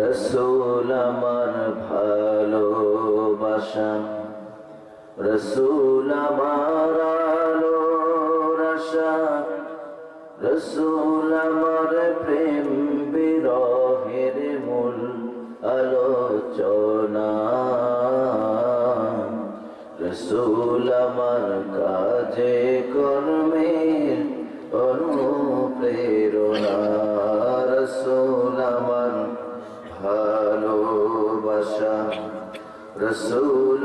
রসুল আমার ভালোবাসা রসুল আমার আলোর আশা রসুল আমার প্রেম বিরহের মূল আলোচনা। রসুল রসুল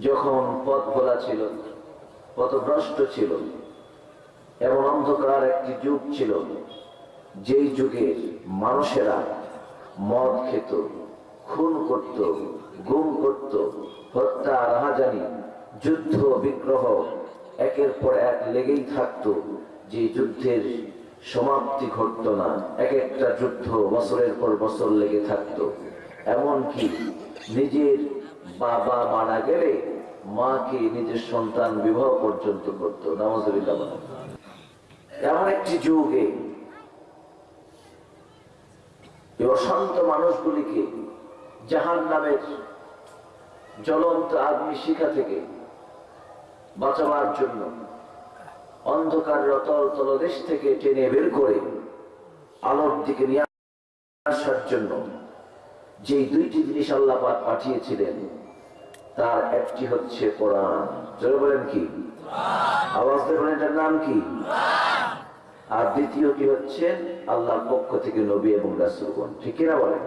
যখন পথ ভোলা ছিল, পথভ্রষ্ট ছিল, এমন অন্ধকার একটি যুগ ছিল, যেই যুগে মানুষেরা মদ খেত, খুন করত, গুম করত, হত্যা, রাহাজানি, যুদ্ধ, বিগ্রহ, একের পর এক লেগেই থাকতো, যে যুদ্ধের সমাপ্তি ঘটত না। এক একটা যুদ্ধ বছরের পর বছর লেগে থাকতো। এমনকি নিজের বাবা মারা গেলে মাকে নিজের সন্তান বিবাহ পর্যন্ত করত বলেন। এমন একটি যুগে অশান্ত মানুষগুলিকে জাহান নামের জ্বলন্ত আগ্নি শিখা থেকে বাঁচাবার জন্য অন্ধকার রতল তলদেশ থেকে টেনে বের করে আলোর দিকে নিয়ে আসার জন্য যে দুইটি জিনিস আল্লাহ পাঠিয়েছিলেন তার একটি হচ্ছে কোরআন। জোরে বলেন কি? আওয়াজ বলেন, এটার নাম কি? আর দ্বিতীয়টি হচ্ছে আল্লাহর পক্ষ থেকে নবী এবং রাসূলগণ। ঠিক কিনা বলেন?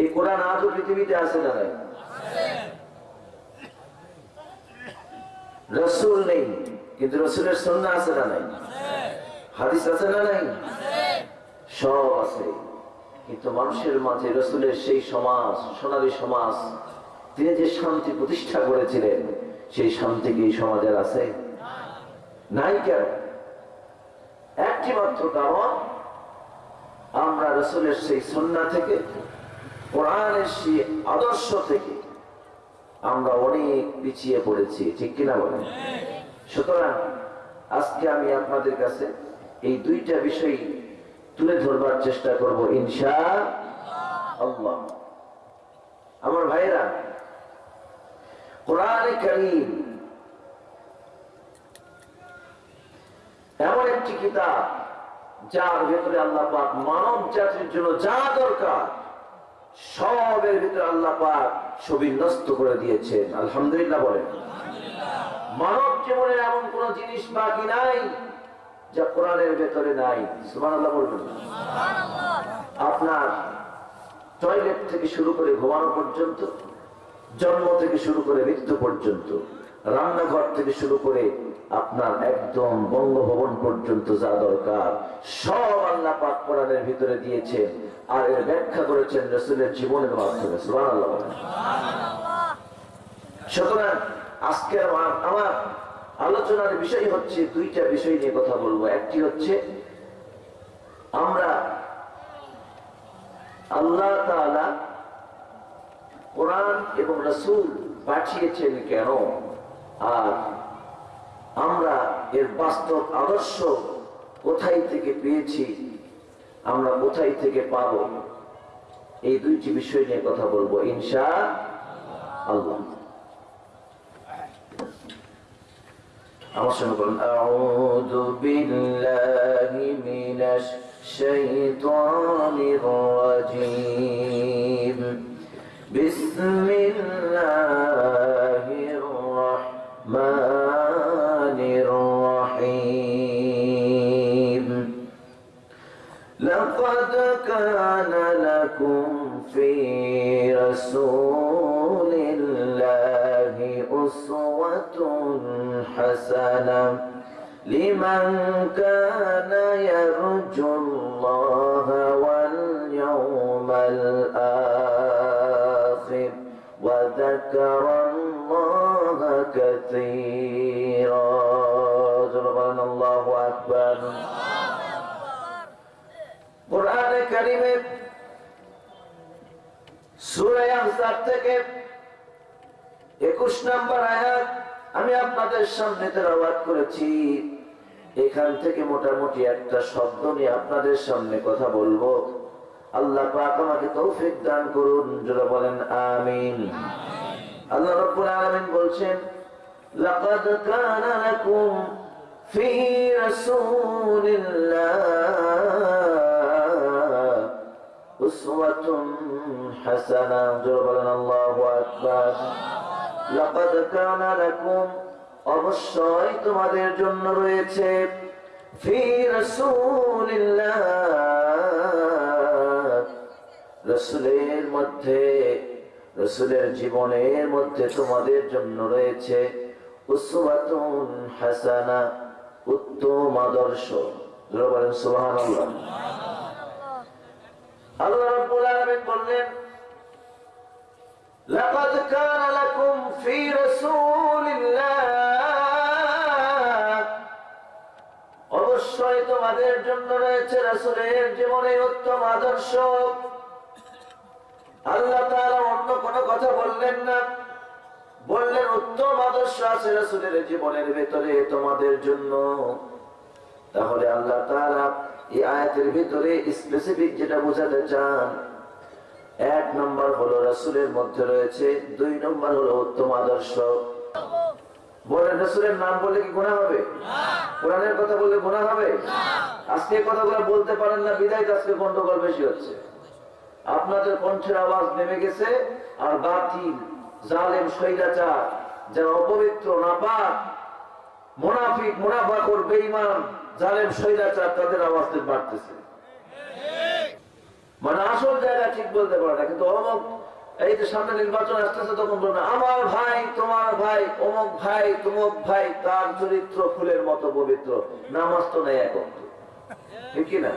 এই কোরআন আজও পৃথিবীতে আছে না নাই? রসুল নেই, কিন্তু রসুলের সন্না আছে না নাই? হাদিস আছে না নাই? সব আছে। কিন্তু মানুষের মাঝে রসুলের সেই সমাজ, সোনালী সমাজ, তিনি যে শান্তি প্রতিষ্ঠা করেছিলেন, সেই শান্তি কি সমাজের আছে? নাই কেন? একটি মাত্র কারণ, আমরা রসুলের সেই সন্না থেকে, কোরআনের সেই আদর্শ থেকে, আমরা অনেক পিছিয়ে পড়েছি, ঠিক কিনা বলেন? সুতরাং আজকে আমি আপনাদের কাছে এই দুইটা বিষয় তুলে ধরবার চেষ্টা করব, ইনশা আল্লাহ। আমার ভাইরা কোরআনে করিম এমন একটি কিতাব, যার ভেতরে আল্লাহ পাক মানব জাতির জন্য যা দরকার, সবের ভিতরে আল্লাহ পাক সুবিন্যস্ত করে দিয়েছেন। আলহামদুলিল্লাহ বলেন। মানব জীবনে এমন কোন জিনিস বাকি নাই। যা কোরআনের ভেতরে নাই। বলবেন। আপনার টয়লেট থেকে শুরু করে ঘুমানো পর্যন্ত জন্ম থেকে শুরু করে মৃত্যু পর্যন্ত রান্নাঘর থেকে শুরু করে আপনার একদম বঙ্গভবন পর্যন্ত যা দরকার সব আল্লাহ পাক কোরআনের ভিতরে দিয়েছেন আর এর ব্যাখ্যা করেছেন রসুলের জীবনের মাধ্যমে। সুবান আল্লাহ সুতরাং আজকের আমার আমার আলোচনার বিষয় হচ্ছে, দুইটা বিষয় নিয়ে কথা বলব। একটি হচ্ছে, আমরা আল্লাহ কোরআন এবং রসুল পাঠিয়েছেন কেন? আর আমরা এর বাস্তব আদর্শ কোথায় থেকে পেয়েছি? আমরা কোথায় থেকে পাব? এই দুইটি বিষয় নিয়ে কথা বলব, ইনশা আল্লাহ। আমার সঙ্গে বলুন আউযু বিল্লাহি من الشيطان الرجيم بسم الله الرحمن الرحيم لقد كان لكم في رسول الله أسوة حسنة لمن كان يرجو الله واليوم الآخر وذكر الله كثيرا. سبحان الله أكبر. قرآن كريم سورة أحزاب থেকে 21 নম্বর আয়াত, আমি আপনাদের সামনে তেলাওয়াত করেছি। এখান থেকে মোটামুটি একটা শব্দ নিয়ে আপনাদের সামনে কথা বলব। আল্লাহ পাক আমাকে তৌফিক দান করুন যারা বলেন আমিন। আল্লাহ আলামিন লাকাদ কানা লাকুম ফি রাসূলিল্লাহ উসওয়াতুন হাসানাহ যারা বলেন আল্লাহু আকবার। লাকাদ কানা লাকুম অবশ্যই তোমাদের জন্য রয়েছে। ফি রাসূলিল্লাহ। রসুলের মধ্যে রসুলের জীবনের মধ্যে তোমাদের জন্য রয়েছে উসওয়াতুন হাসানা উত্তম আদর্শ। বলেন সুবহানাল্লাহ। আল্লাহ রাব্বুল আলামিন বললেন لقد كان لكم في رسول الله অবশ্যই তোমাদের জন্য রয়েছে রাসূলের জীবনে উত্তম আদর্শ আল্লাহ তাআলা অন্য কোনো কথা বললেন না বললেন উত্তম আদর্শ আছে রাসূলের জীবনের ভেতরে তোমাদের জন্য তাহলে আল্লাহ তাআলা এই আয়াতের ভিতরে স্পেসিফিক যেটা বোঝাতে চান এক নম্বর হলো রাসূলের মধ্যে রয়েছে দুই নম্বর হলো উত্তম আদর্শ। বলেন রাসূলের নাম বললে কি গুনাহ হবে? কোরআনের কথা বললে গুনাহ হবে? আজকে কথাগুলো বলতে পারেন না বিদায় তো আজকে গন্ডগোল বেশি হচ্ছে। আপনাদের কণ্ঠের আওয়াজ নেমে গেছে আর বাতিল জালেম শৈলাচার যারা অপবিত্র নাপাক মোনাফিক মুনাফাকর বেঈমান জালেম শৈলাচার তাদের আওয়াজ বাড়তেছে। মানে আসল জায়গা ঠিক বলতে পারে না, কিন্তু অমুক এই যে সামনে নির্বাচন আসতেছে তখন বলবে, আমার ভাই, তোমার ভাই, অমুক ভাই, তুমুক ভাই, তার চরিত্র ফুলের মতো পবিত্র, নামাজ তো নেই এখন না?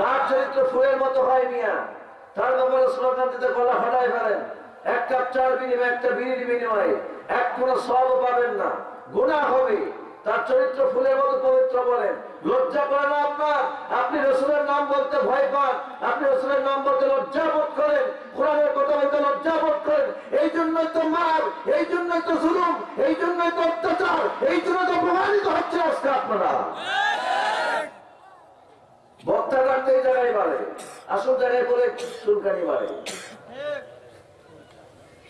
তার চরিত্র ফুলের মতো হয় মিয়া। তার ব্যাপারে স্লোগান দিতে গলা ফেলেন, এক কাপ চার বিনিময়ে, একটা বিড়ির বিনিময়ে, এক কোনো সব পাবেন না গুণা হবে। তার চরিত্র ফুলের মতো পবিত্র বলেন লজ্জা করে না আপনার? আপনি রসুলের নাম বলতে ভয় পান। আপনি রসুলের নাম বলতে লজ্জা বোধ করেন। কোরআনের কথা বলতে লজ্জা বোধ করেন। এই জন্যই তো মার, এই জন্যই তো জুলুম, এই জন্যই তো অত্যাচার, এই জন্য তো প্রমাণিত হচ্ছে আজকে আপনারা। বক্তা রাখতে জায়গায় বাড়ে, আসল জায়গায় বলে চুলকানি বাড়ে।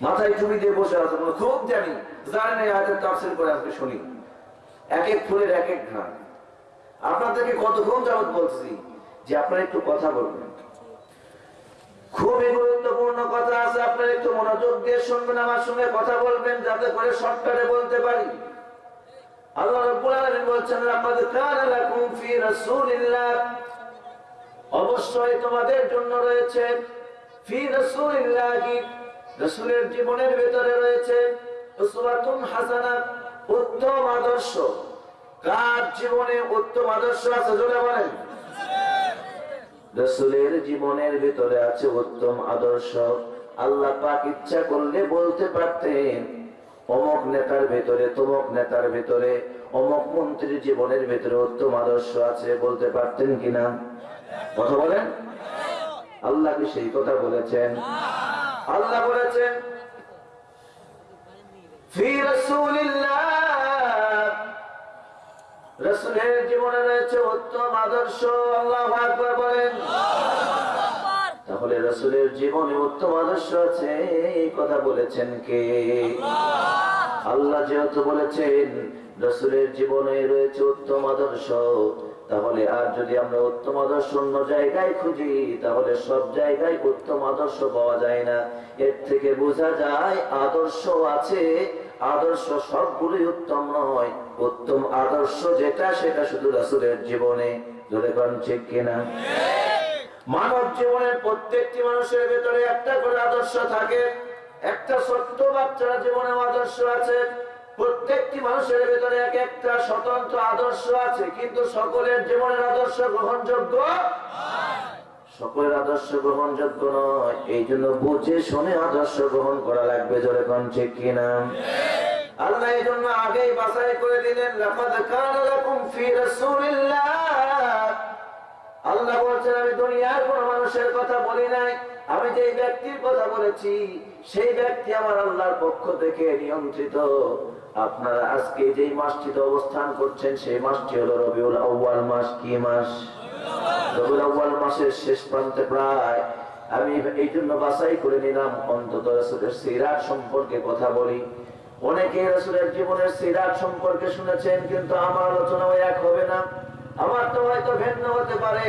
মাথায় চুমি দিয়ে বসে আছে খুব জানি জানেন এই আয়াতের তাফসীর করে আজকে শুনি। এক এক ফুলের এক এক ঘ্রাণ। আপনাদেরকে কতক্ষণ যাবত বলছি যে আপনারা একটু কথা বলবেন। খুবই গুরুত্বপূর্ণ কথা আছে, আপনারা একটু মনোযোগ দিয়ে শুনবেন, আমার সঙ্গে কথা বলবেন, যাতে করে শর্টকাটে বলতে পারি। অবশ্যই তোমাদের জন্য রয়েছে ফি জীবনের ভেতরে রয়েছে উত্তম আদর্শ। কার জীবনে উত্তম আদর্শ আছে, জোরে বলেন। রসুলের জীবনের ভিতরে আছে উত্তম আদর্শ। আল্লাহ পাক ইচ্ছা করলে বলতে পারতেন, অমক নেতার ভেতরে, তমক নেতার ভেতরে, অমক মন্ত্রীর জীবনের ভেতরে উত্তম আদর্শ আছে বলতে পারতেন কিনা? কথা বলেন? আল্লাহ কি সেই কথা বলেছেন। আল্লাহ বলেছেন, ফি রাসূলিল্লাহ রসুলের জীবনে রয়েছে উত্তম আদর্শ। আল্লাহ আকবার বলেন। তাহলে রসুলের জীবনে উত্তম আদর্শ আছে, এই কথা বলেছেন কে? আল্লাহ যেহেতু বলেছেন, রসুলের জীবনে রয়েছে উত্তম আদর্শ, তাহলে আর যদি আমরা উত্তম আদর্শ অন্য জায়গায় খুঁজি, তাহলে সব জায়গায় উত্তম আদর্শ পাওয়া যায় না। এর থেকে বোঝা যায়, আদর্শ আছে, আদর্শ সবগুলোই উত্তম নয়। উত্তম আদর্শ যেটা, সেটা শুধু রাসুলের জীবনে। ধরে ঠিক কিনা? মানব জীবনের প্রত্যেকটি মানুষের ভেতরে একটা করে আদর্শ থাকে, একটা ছোট্ট বাচ্চার জীবনে আদর্শ আছে। প্রত্যেকটি মানুষের ভেতরে এক একটা স্বতন্ত্র আদর্শ আছে, কিন্তু সকলের জীবনের আদর্শ গ্রহণযোগ্য সকলের আদর্শ গ্রহণযোগ্য নয়। এই জন্য বুঝে শুনে আদর্শ গ্রহণ করা লাগবে, জোরে কোন কিনা? আল্লাহ এই জন্য আগেই বাছাই করে দিলেন, লাকাদ কানা লাকুম ফি আল্লাহ বলছেন, আমি দুনিয়ার কোন মানুষের কথা বলি নাই। আমি যে ব্যক্তির কথা বলেছি, সেই ব্যক্তি আমার আল্লাহর পক্ষ থেকে নিয়ন্ত্রিত। আপনারা আজকে যে মাসটিতে অবস্থান করছেন, সেই মাসটি হলো রবিউল আউ্বাল মাস। কি মাস? রবিউল আউ্বাল মাসের শেষ প্রান্তে প্রায়। আমি এই জন্য বাছাই করে নিলাম, অন্তত সিরাত সম্পর্কে কথা বলি। অনেকে রসুলের জীবনের সিরাত সম্পর্কে শুনেছেন, কিন্তু আমার আলোচনা ওই এক হবে না। আমার তো হয়তো ভিন্ন হতে পারে।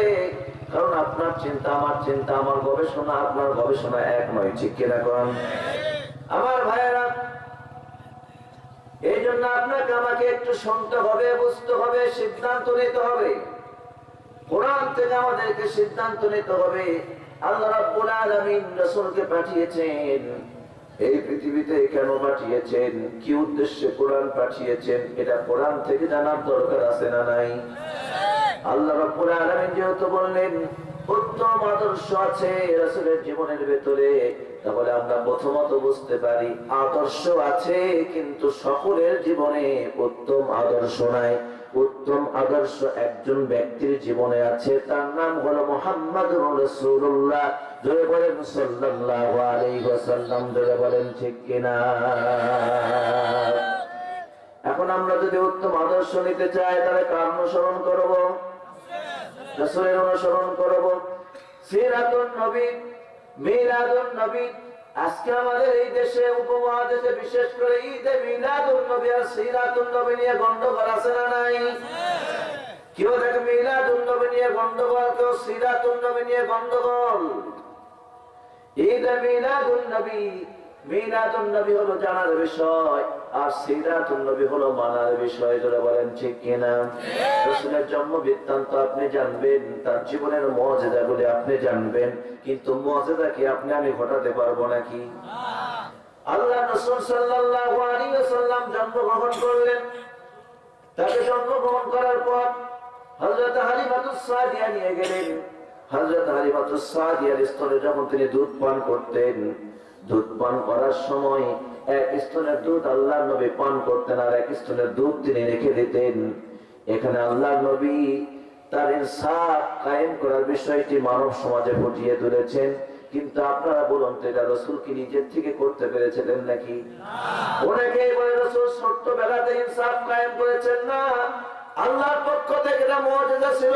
কারণ আপনার চিন্তা, আমার চিন্তা, আমার গবেষণা, আপনার গবেষণা এক নয়, ঠিক কিনা কন আমার ভাইয়েরা এই জন্য আপনাকে আমাকে একটু শুনতে হবে, বুঝতে হবে, সিদ্ধান্ত নিতে হবে। কোরআন থেকে আমাদেরকে সিদ্ধান্ত নিতে হবে। আল্লাহ রাব্বুল আলামিন রাসূলকে পাঠিয়েছেন। এই পৃথিবীতে কেন পাঠিয়েছেন? কি উদ্দেশ্যে কোরআন পাঠিয়েছেন? এটা কোরআন থেকে জানার দরকার আছে না নাই? আল্লাহ রাব্বুল যেহেতু বললেন, উত্তম আদর্শ আছে রাসূলের জীবনের ভেতরে, তাহলে আমরা প্রথমত বুঝতে পারি আদর্শ আছে, কিন্তু সকলের জীবনে উত্তম আদর্শ নাই। উত্তম আদর্শ একজন ব্যক্তির জীবনে আছে, তার নাম হলো মোহাম্মদ রাসূলুল্লাহ। বলেন সাল্লাল্লাহু আলাইহি ওয়াসাল্লাম বলেন ঠিক কিনা? এখন আমরা যদি উত্তম আদর্শ নিতে চাই, তাহলে কার অনুসরণ করব? রাসূলের অনুসরণ করব। সিরাতুন নবী, মিলাদুন নবী। আজকে আমাদের এই দেশে উপমহাদেশে, বিশেষ করে ঈদে মিলাদুন নবী আর সিরাতুন নবী নিয়ে গন্ডগোল আছে না নাই? কেউ দেখে মিলাদুন নবী নিয়ে গন্ডগোল, কেউ সিরাতুন নবী নিয়ে গন্ডগোল? ঈদে মিলাদুন নবী। মিলাদুন নবী হলো জানার বিষয়, আর সিরাতুন নবী হলো মানার বিষয় যারা বলেন ঠিক কিনা? রসুলের জন্ম বৃত্তান্ত আপনি জানবেন, তার জীবনের মর্যাদাগুলি আপনি জানবেন, কিন্তু মর্যাদা কি আপনি আমি ঘটাতে পারব নাকি? আল্লাহ রসুল সাল্লাল্লাহু আলাইহি ওয়াসাল্লাম জন্মগ্রহণ করলেন। তাকে জন্মগ্রহণ করার পর হযরত হালিমাতুস সাদিয়া নিয়ে গেলেন। হযরত হালিমাতুস সাদিয়ার স্তনে যখন তিনি দুধ পান করতেন দুধ পান করার সময় এক স্তনের দুধ আল্লাহ নবী পান করতেন আর এক স্তনের দুধ তিনি রেখে দিতেন। এখানে আল্লাহ নবী তার ইনসাফ কায়েম করার বিষয়টি মানব সমাজে ফুটিয়ে তুলেছেন। কিন্তু আপনারা বলুন তো এটা রসুল কি নিজের থেকে করতে পেরেছিলেন নাকি? অনেকেই বলে রসুল ছোট্ট বেলাতে ইনসাফ কায়েম করেছেন না। আল্লাহর পক্ষ থেকে এটা মর্যাদা ছিল।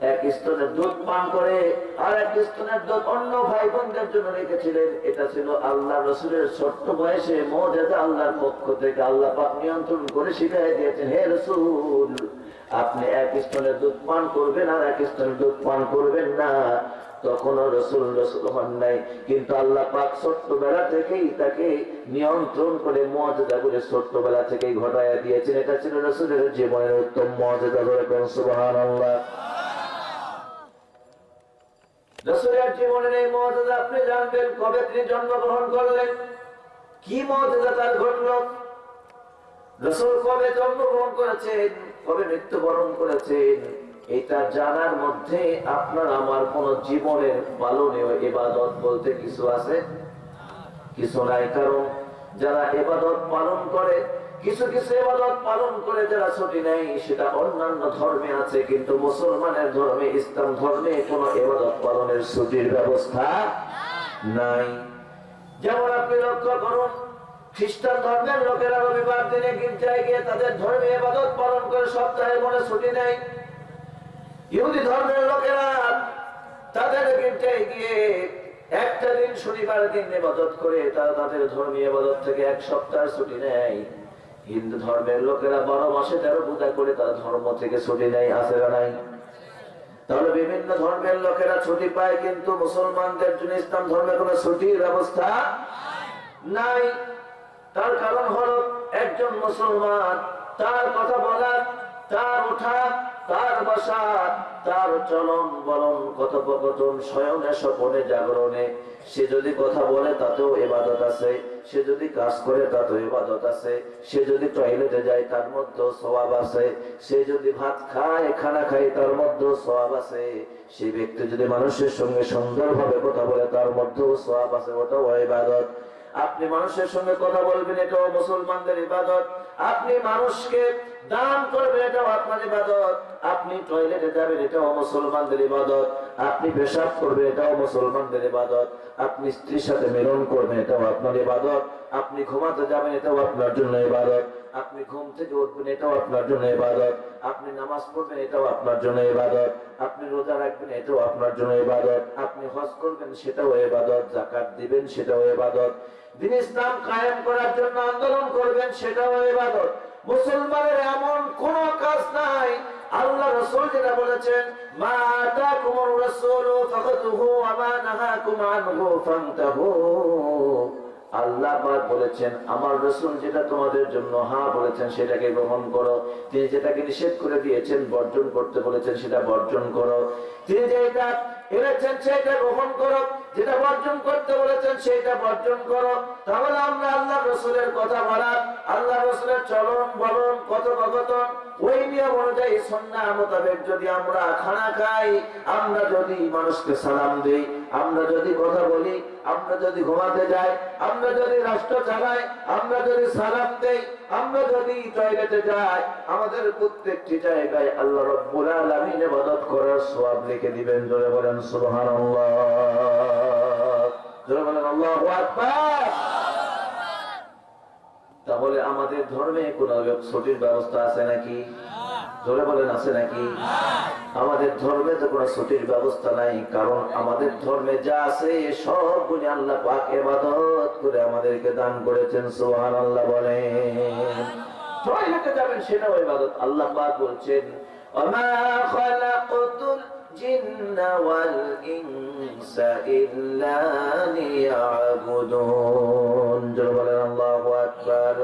এক স্তনের দুধ পান করে আর এক স্তনের দুধ অন্য ভাই বোনদের জন্য রেখেছিলেন। এটা ছিল আল্লাহ রসুলের ছোট্ট বয়সে মর্যাদা আল্লাহর পক্ষ থেকে। আল্লাহ পাক নিয়ন্ত্রণ করে শিখাই দিয়েছেন, হে রসুল, আপনি এক স্তনের দুধ পান করবেন আর এক স্তনের দুধ পান করবেন না। তখনও রসুল রসুল হন নাই। কিন্তু আল্লাহ পাক ছোট্টবেলা থেকেই তাকে নিয়ন্ত্রণ করে মর্যাদা করে ছোট্টবেলা থেকেই ঘটাইয়া দিয়েছেন। এটা ছিল রসুলের জীবনের উত্তম মর্যাদা ধরে সুবাহান আল্লাহ রসুলের জীবনের এই আপনি জানবেন, কবে তিনি জন্মগ্রহণ করলেন? কি তার ঘটল? রসুল কবে জন্মগ্রহণ করেছেন? কবে মৃত্যুবরণ করেছেন? এটা জানার মধ্যে আপনার আমার কোন জীবনের পালনীয় এবাদত বলতে কিছু আছে? কিছু নাই কারণ যারা এবাদত পালন করে কিছু কিছু এবাদত পালন করে যারা ছুটি নেই সেটা অন্যান্য ধর্মে আছে, কিন্তু মুসলমানের ধর্মে, ইসলাম ধর্মে কোন এবাদত পালনের ছুটির ব্যবস্থা নাই। যেমন আপনি লক্ষ্য করুন, খ্রিস্টান ধর্মের লোকেরা রবিবার দিনে গির্জায় গিয়ে তাদের ধর্মীয় ইবাদত পালন করে সপ্তাহে মনে ছুটি নেয়। ইহুদি ধর্মের লোকেরা তাদের গির্জায় গিয়ে একটা দিন শনিবার দিন ইবাদত করে, তারা তাদের ধর্মীয় এবাদত থেকে এক সপ্তাহ ছুটি নেয়। হিন্দু ধর্মের লোকেরা বারো মাসে তেরো পূজা করে তারা ধর্ম থেকে ছুটি নেয় আসে নাই? তাহলে বিভিন্ন ধর্মের লোকেরা ছুটি পায়, কিন্তু মুসলমানদের জন্য ইসলাম ধর্মের কোন ছুটির ব্যবস্থা নাই। তার কারণ হল একজন মুসলমান, তার কথা বলা তার ওঠা তার বসা তার চলন বলন কথোপকথন শয়নে স্বপনে জাগরণে। সে যদি কথা বলে, তাতেও এবাদত আছে। সে যদি কাজ করে, তাতেও এবাদত আছে। সে যদি টয়লেটে যায়, তার মধ্যেও সবাব আছে। সে যদি ভাত খায়, খানা খায়, তার মধ্যেও সবাব আছে। সেই ব্যক্তি যদি মানুষের সঙ্গে সুন্দরভাবে কথা বলে, তার মধ্যেও সবাব আছে। ওটাও ইবাদত আপনি মানুষের সঙ্গে কথা বলবেন, এটাও মুসলমানদের ইবাদত। আপনি মানুষকে দান করবেন, এটাও আপনার ইবাদত। আপনি টয়লেটে যাবেন, এটাও মুসলমানদের ইবাদত। আপনি পেশাব করবেন, এটাও মুসলমানদের ইবাদত। আপনি স্ত্রীর সাথে মিলন করবেন, এটাও আপনার ইবাদত। আপনি ঘুমাতে যাবেন, এটাও আপনার জন্য ইবাদত। আপনি ঘুম থেকে উঠবেন, এটাও আপনার জন্য ইবাদত। আপনি নামাজ পড়বেন, এটাও আপনার জন্য ইবাদত। আপনি রোজা রাখবেন, এটাও আপনার জন্য ইবাদত। আপনি হজ করবেন, সেটাও ইবাদত। জাকাত দিবেন, সেটাও ইবাদত। দিন ইসলাম কায়েম করার জন্য আন্দোলন করবেন, সেটাও মুসলমানের এমন কোন কাজ নাই। আল্লাহ যেটা বলেছেন, মা আতাকুমুর রাসূলু ওয়া মা নাহাকুম আনহু ফান্তাহু। আল্লাহ পাক বলেছেন, আমার রসুল যেটা তোমাদের জন্য হা বলেছেন, সেটাকে গ্রহণ করো। তিনি যেটাকে নিষেধ করে দিয়েছেন, বর্জন করতে বলেছেন, সেটা বর্জন করো। তিনি যেটা এনেছেন সেটা গ্রহণ করো, যেটা বর্জন করতে বলেছেন সেটা বর্জন করো। তাহলে আমরা আল্লাহ রসুলের কথা বলা আল্লাহ রসুলের চলন বলন, কথোপকথন, ওই নিয়ম অনুযায়ী সন্না মোতাবেক যদি আমরা খানা খাই, আমরা যদি মানুষকে সালাম দিই, আমরা যদি কথা বলি, আমরা যদি ঘুমাতে যাই, আমরা যদি রাষ্ট্র চালাই, আমরা যদি সালাম দেই আমরা যদি টয়লেটে যাই আমাদের প্রত্যেকটি জায়গায় আল্লাহ রব্বুল আলামিন ইবাদত করার সওয়াব লিখে দিবেন। জোরে বলেন সুবহানাল্লাহ। জোরে বলেন আল্লাহু আকবার। তাহলে আমাদের ধর্মে কোন ছুটির ব্যবস্থা আছে নাকি? জোরে বলেন আছে নাকি? আমাদের ধর্মে তো কোনো ছুটির ব্যবস্থা নাই কারণ আমাদের ধর্মে যা আছে সবগুলি আল্লাহ পাক এবাদত করে আমাদেরকে দান করেছেন সোহান আল্লাহ বলেন টয়লেটে যাবেন সেটাও ইবাদত আল্লাহ পাক বলছেন وما خلقت الجن والإنس إلا ليعبدون জোরে বলেন আল্লাহু আকবার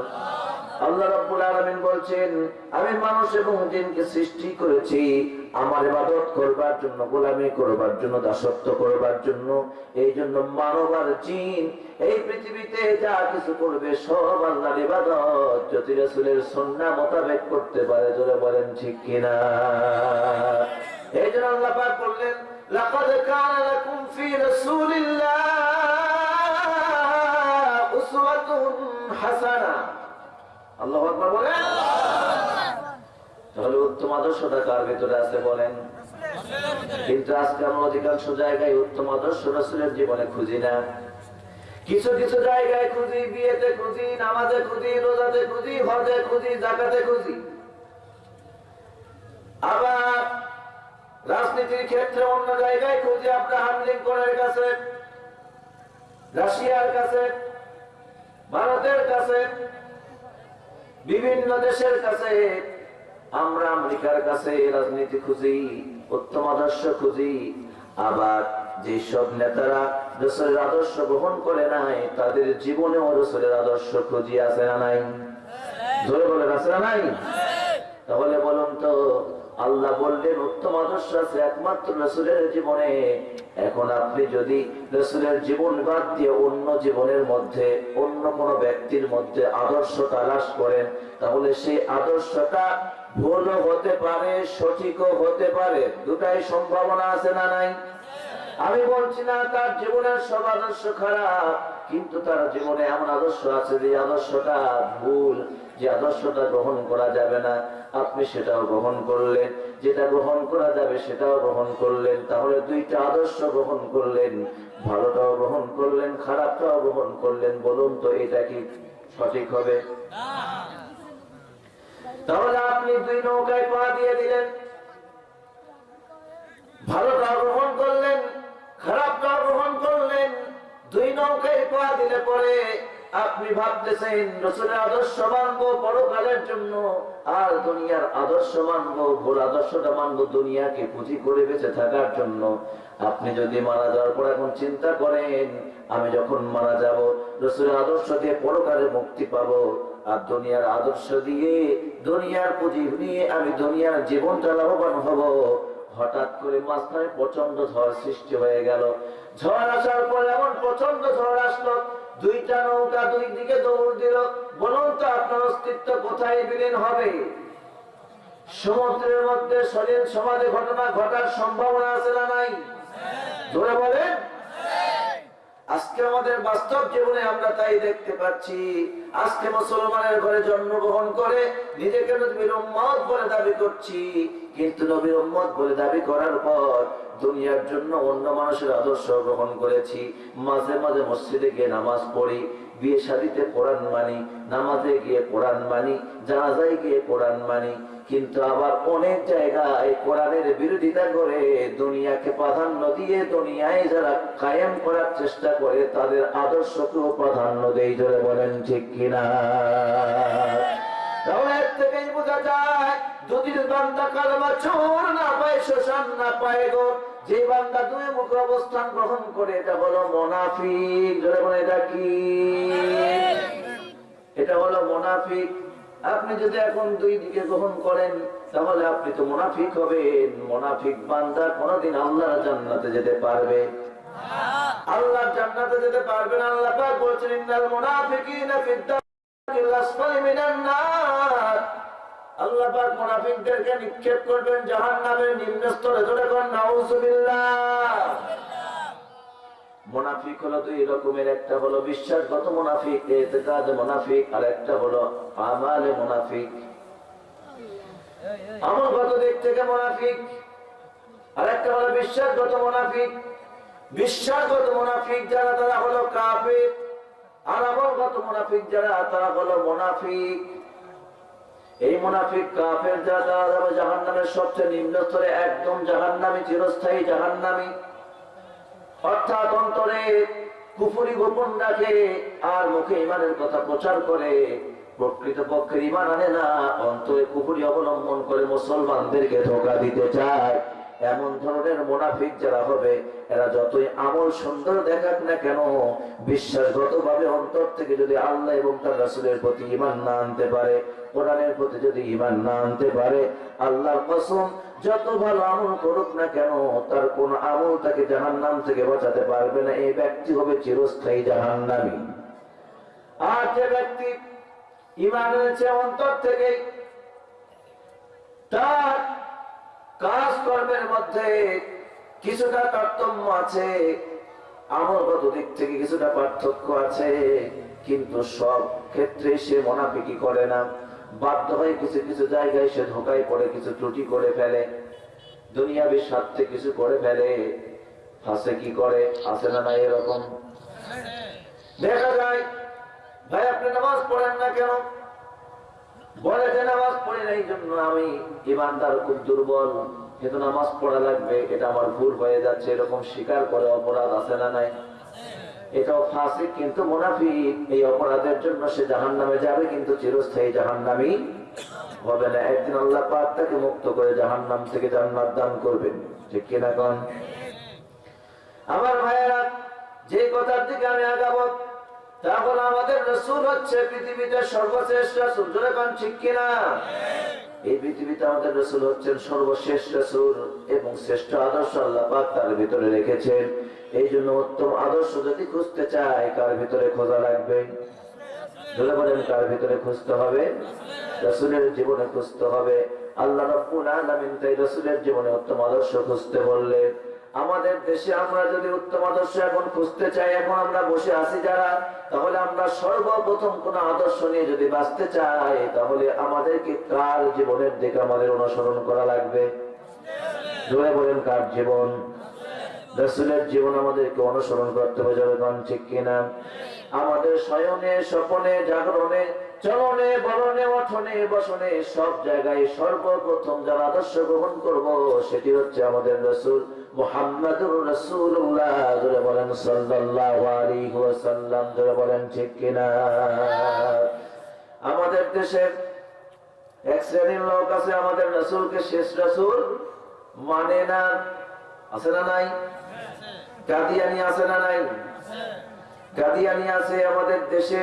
আল্লাহ রাব্বুল আলামিন বলছেন, আমি মানুষ এবং জিনকে সৃষ্টি করেছি। আমার ইবাদত করবার জন্য, গোলামি করবার জন্য, দাসত্ব করবার জন্য। এই জন্য মানব জিন, এই পৃথিবীতে যা কিছু করবে, সব আল্লাহর ইবাদত। যদি রাসূলের সুন্নাহ মোতাবেক করতে পারে, জোরে বলেন ঠিক কিনা? এই জন্য আল্লাহ পাক বললেন, লাকাদ কানা লাকুম ফি রাসূলিল্লাহ উসওয়াতুন হাসানাহ আল্লাহ বলেন? তাহলে উত্তম আদর্শটা কার ভিতরে আছে বলেন? কিন্তু আজকে আমরা অধিকাংশ জায়গায় উত্তম আদর্শ রসুলের জীবনে খুঁজি না। কিছু কিছু জায়গায় খুঁজি, বিয়েতে খুঁজি, নামাজে খুঁজি, রোজাতে খুঁজি, হজে খুঁজি, জাকাতে খুঁজি। আবার রাজনীতির ক্ষেত্রে অন্য জায়গায় খুঁজি আব্রাহাম লিঙ্কনের কাছে, রাশিয়ার কাছে, ভারতের কাছে বিভিন্ন দেশের কাছে, আমরা আমেরিকার কাছে রাজনীতি খুঁজি, উত্তম আদর্শ খুঁজি, আবার যেসব নেতারা রসুলের আদর্শ গ্রহণ করে নাই, তাদের জীবনেও রসুলের আদর্শ খুঁজি আছে না নাই? ধরে বলেন, আছে না নাই? তাহলে বলুন তো, আল্লাহ বললেন, উত্তম আদর্শ আছে একমাত্র রসুলের জীবনে। এখন আপনি যদি রসুলের জীবন বাদ দিয়ে অন্য জীবনের মধ্যে, অন্য কোন ব্যক্তির মধ্যে আদর্শ তালাশ করেন, তাহলে সেই আদর্শটা ভুলও হতে পারে, সঠিকও হতে পারে। দুটাই সম্ভাবনা আছে না নাই? আমি বলছি না, তার জীবনের সব আদর্শ খারাপ, কিন্তু তার জীবনে এমন আদর্শ আছে যে আদর্শটা ভুল। যে আদর্শটা গ্রহণ করা যাবে না, আপনি সেটাও গ্রহণ করলেন। যেটা গ্রহণ করা যাবে সেটাও গ্রহণ করলেন। তাহলে দুইটা আদর্শ গ্রহণ করলেন। ভালোটাও গ্রহণ করলেন, খারাপটাও গ্রহণ করলেন। বলুন তো, এটা কি সঠিক হবে? তাহলে আপনি দুই নৌকায় পা দিয়ে দিলেন। ভালোটা গ্রহণ করলেন খারাপটা গ্রহণ করলেন। দুই নৌকায় পা দিলে পরে আপনি ভাবতেছেন রসুলের আদর্শ মানবো, পরকালের জন্য। আর দুনিয়ার আদর্শ মানবো, ভুল আদর্শটা মানবো, দুনিয়াকে পুঁজি করে বেঁচে থাকার জন্য। আপনি যদি মারা যাওয়ার পর এখন চিন্তা করেন, আমি যখন মারা যাব, রসুলের আদর্শ দিয়ে পরকালে মুক্তি পাবো। আর দুনিয়ার আদর্শ দিয়ে দুনিয়ার পুঁজি নিয়ে আমি দুনিয়ার জীবনটা লাভবান হব। হঠাৎ করে মাঝখানে প্রচণ্ড ঝড় সৃষ্টি হয়ে গেল। ঝড় আসার পর এমন প্রচণ্ড ঝড় আসলো দুইটা নৌকা দুই দিকে দৌড় দিল। বলুন তো আপনার অস্তিত্ব কোথায় বিলীন হবে? সমুদ্রের মধ্যে শরীর সমাধি ঘটনা ঘটার সম্ভাবনা আছে না নাই? ধরে বলেন। আজকে আমাদের বাস্তব জীবনে আমরা তাই দেখতে পাচ্ছি। আজকে মুসলমানের ঘরে জন্মগ্রহণ করে নিজেকে নবীর উম্মত বলে দাবি করছি। কিন্তু নবীর উম্মত বলে দাবি করার পর দুনিয়ার জন্য অন্য মানুষের আদর্শ গ্রহণ করেছি। মাঝে মাঝে মসজিদে গিয়ে নামাজ পড়ি, বিয়ে শাদিতে কোরআন মানি, নামাজে গিয়ে কোরআন মানি, জানাজায় গিয়ে কোরআন মানি। কিন্তু আবার অনেক জায়গায় কোরআনের বিরোধিতা করে দুনিয়াকে প্রাধান্য দিয়ে দুনিয়ায় যারা কায়েম করার চেষ্টা করে, তাদের আদর্শকেও প্রাধান্য দেই ধরে বলেন ঠিক কিনা? মোনাফিক। আপনি যদি এখন দুই দিকে গ্রহণ করেন, তাহলে আপনি তো মোনাফিক হবেন। মোনাফিক বান্দা কোনদিন আল্লাহর জান্নাতে যেতে পারবে। আল্লাহর জান্নাতে যেতে পারবে না। আল্লাহ পাক বলছেন, ইন্নাল মুনাফিকিনা ফিদ দারকিল আসফালি মিনান নার। আল্লাহ পাক মুনাফিকদেরকে নিক্ষেপ করবেন জাহান্নামের নিম্ন স্তরে ধরে কোন নাউজুবিল্লাহ। মুনাফিক হলো দুই রকমের, একটা হলো বিশ্বাসগত মুনাফিক, এতেকাদ মুনাফিক, আর একটা হলো আমালে মুনাফিক। আমলগত দিক থেকে মুনাফিক, আর একটা হলো বিশ্বাসগত মুনাফিক। বিশ্বাসগত মুনাফিক যারা, তারা হলো কাফির, আর আমলগত মুনাফিক যারা, তারা হলো মুনাফিক। এই মুনাফিক কাফের যারা, তারা জাহান্নামের সবচেয়ে নিম্ন স্তরে একদম জাহান্নামী, চিরস্থায়ী জাহান্নামী। অর্থাৎ অন্তরে কুফুরি গোপন রাখে আর মুখে ইমানের কথা প্রচার করে। প্রকৃত পক্ষের ইমান আনে না, অন্তরে কুফুরি অবলম্বন করে মুসলমানদেরকে ধোকা দিতে চায়। এমন ধরনের মোনাফিক যারা হবে, এরা যতই আমল সুন্দর দেখাক না কেন বিশ্বাসগত ভাবে অন্তর থেকে যদি আল্লাহ এবং তার রাসুলের প্রতি ইমান না আনতে পারে, কোরআনের প্রতি যদি ইমান না আনতে পারে, আল্লাহর কসম যত ভালো আমল করুক না কেন, তার কোন আমল তাকে জাহান্নাম থেকে বাঁচাতে পারবে না। এই ব্যক্তি হবে চিরস্থায়ী জাহান্নামী। আর যে ব্যক্তি ইমান এনেছে অন্তর থেকে, তার কাজ কর্মের মধ্যে কিছুটা তারতম্য আছে, আমলগত দিক থেকে কিছুটা পার্থক্য আছে, কিন্তু সব ক্ষেত্রে সে মনাফিকি করে না। বাধ্য হয়ে কিছু কিছু জায়গায় সে ধোকায় পড়ে, কিছু ত্রুটি করে ফেলে। দুনিয়াবি স্বার্থে কিছু করে ফেলে। ফাঁসে কি করে? আসে না না এরকম? দেখা যায়, ভাই, আপনি নামাজ পড়েন না কেন? বলে যে নামাজ পড়ি না এই জন্য আমি ইমানদার, খুব দুর্বল। কিন্তু নামাজ পড়া লাগবে, এটা আমার ভুল হয়ে যাচ্ছে, এরকম স্বীকার করে অপরাধ আছে না নাই? এটাও ফাঁসি কিন্তু মুনাফিক। এই অপরাধের জন্য সে জাহান নামে যাবে, কিন্তু চিরস্থায়ী জাহান নামই হবে না। একদিন আল্লাহ পাক তাকে মুক্ত করে জাহান নাম থেকে জান্নাত দান করবেন ঠিক কিনা কন? আমার ভাইয়েরা, যে কথার দিকে আমি আগাবো তখন আমাদের রসুল হচ্ছে পৃথিবীতে সর্বশ্রেষ্ঠ রসুল। কন ঠিক কিনা? এই পৃথিবীতে আমাদের রসুল হচ্ছেন সর্বশেষ রসুল এবং শ্রেষ্ঠ আদর্শ আল্লাহ পাক তার ভিতরে রেখেছেন। এই জন্য উত্তম আদর্শ যদি খুঁজতে চায়, কার ভিতরে খোঁজা লাগবে? কার ভিতরে খুঁজতে হবে? রসুলের জীবনে খুঁজতে হবে। আল্লাহ রসুলের জীবনে উত্তম আদর্শ খুঁজতে বললে আমাদের দেশে আমরা যদি উত্তম আদর্শ এখন খুঁজতে চাই, এখন আমরা বসে আছি যারা, তাহলে আমরা সর্বপ্রথম কোন আদর্শ নিয়ে যদি বাঁচতে চাই, তাহলে আমাদেরকে কার জীবনের দিকে আমাদের অনুসরণ করা লাগবে? বলেন, কার জীবন? রসুলের জীবন আমাদেরকে অনুসরণ করতে হবে যখন ঠিক কিনা? আমাদের শয়নে স্বপনে, জাগরণে, চলনে, বলনে অঠনে বসনে সব জায়গায় সর্বপ্রথম যারা আদর্শ গ্রহণ করব সেটি হচ্ছে আমাদের রসুল মোহাম্মদুর রসুল্লাহ ধরে বলেন ধরে বলেন, ঠিক কিনা? আমাদের দেশে এক শ্রেণির লোক আছে, আমাদের রসুলকে শেষ রসুল মানে না, আছে না নাই? কাদিয়ানি আছে না নাই? কাদিয়ানি আছে আমাদের দেশে।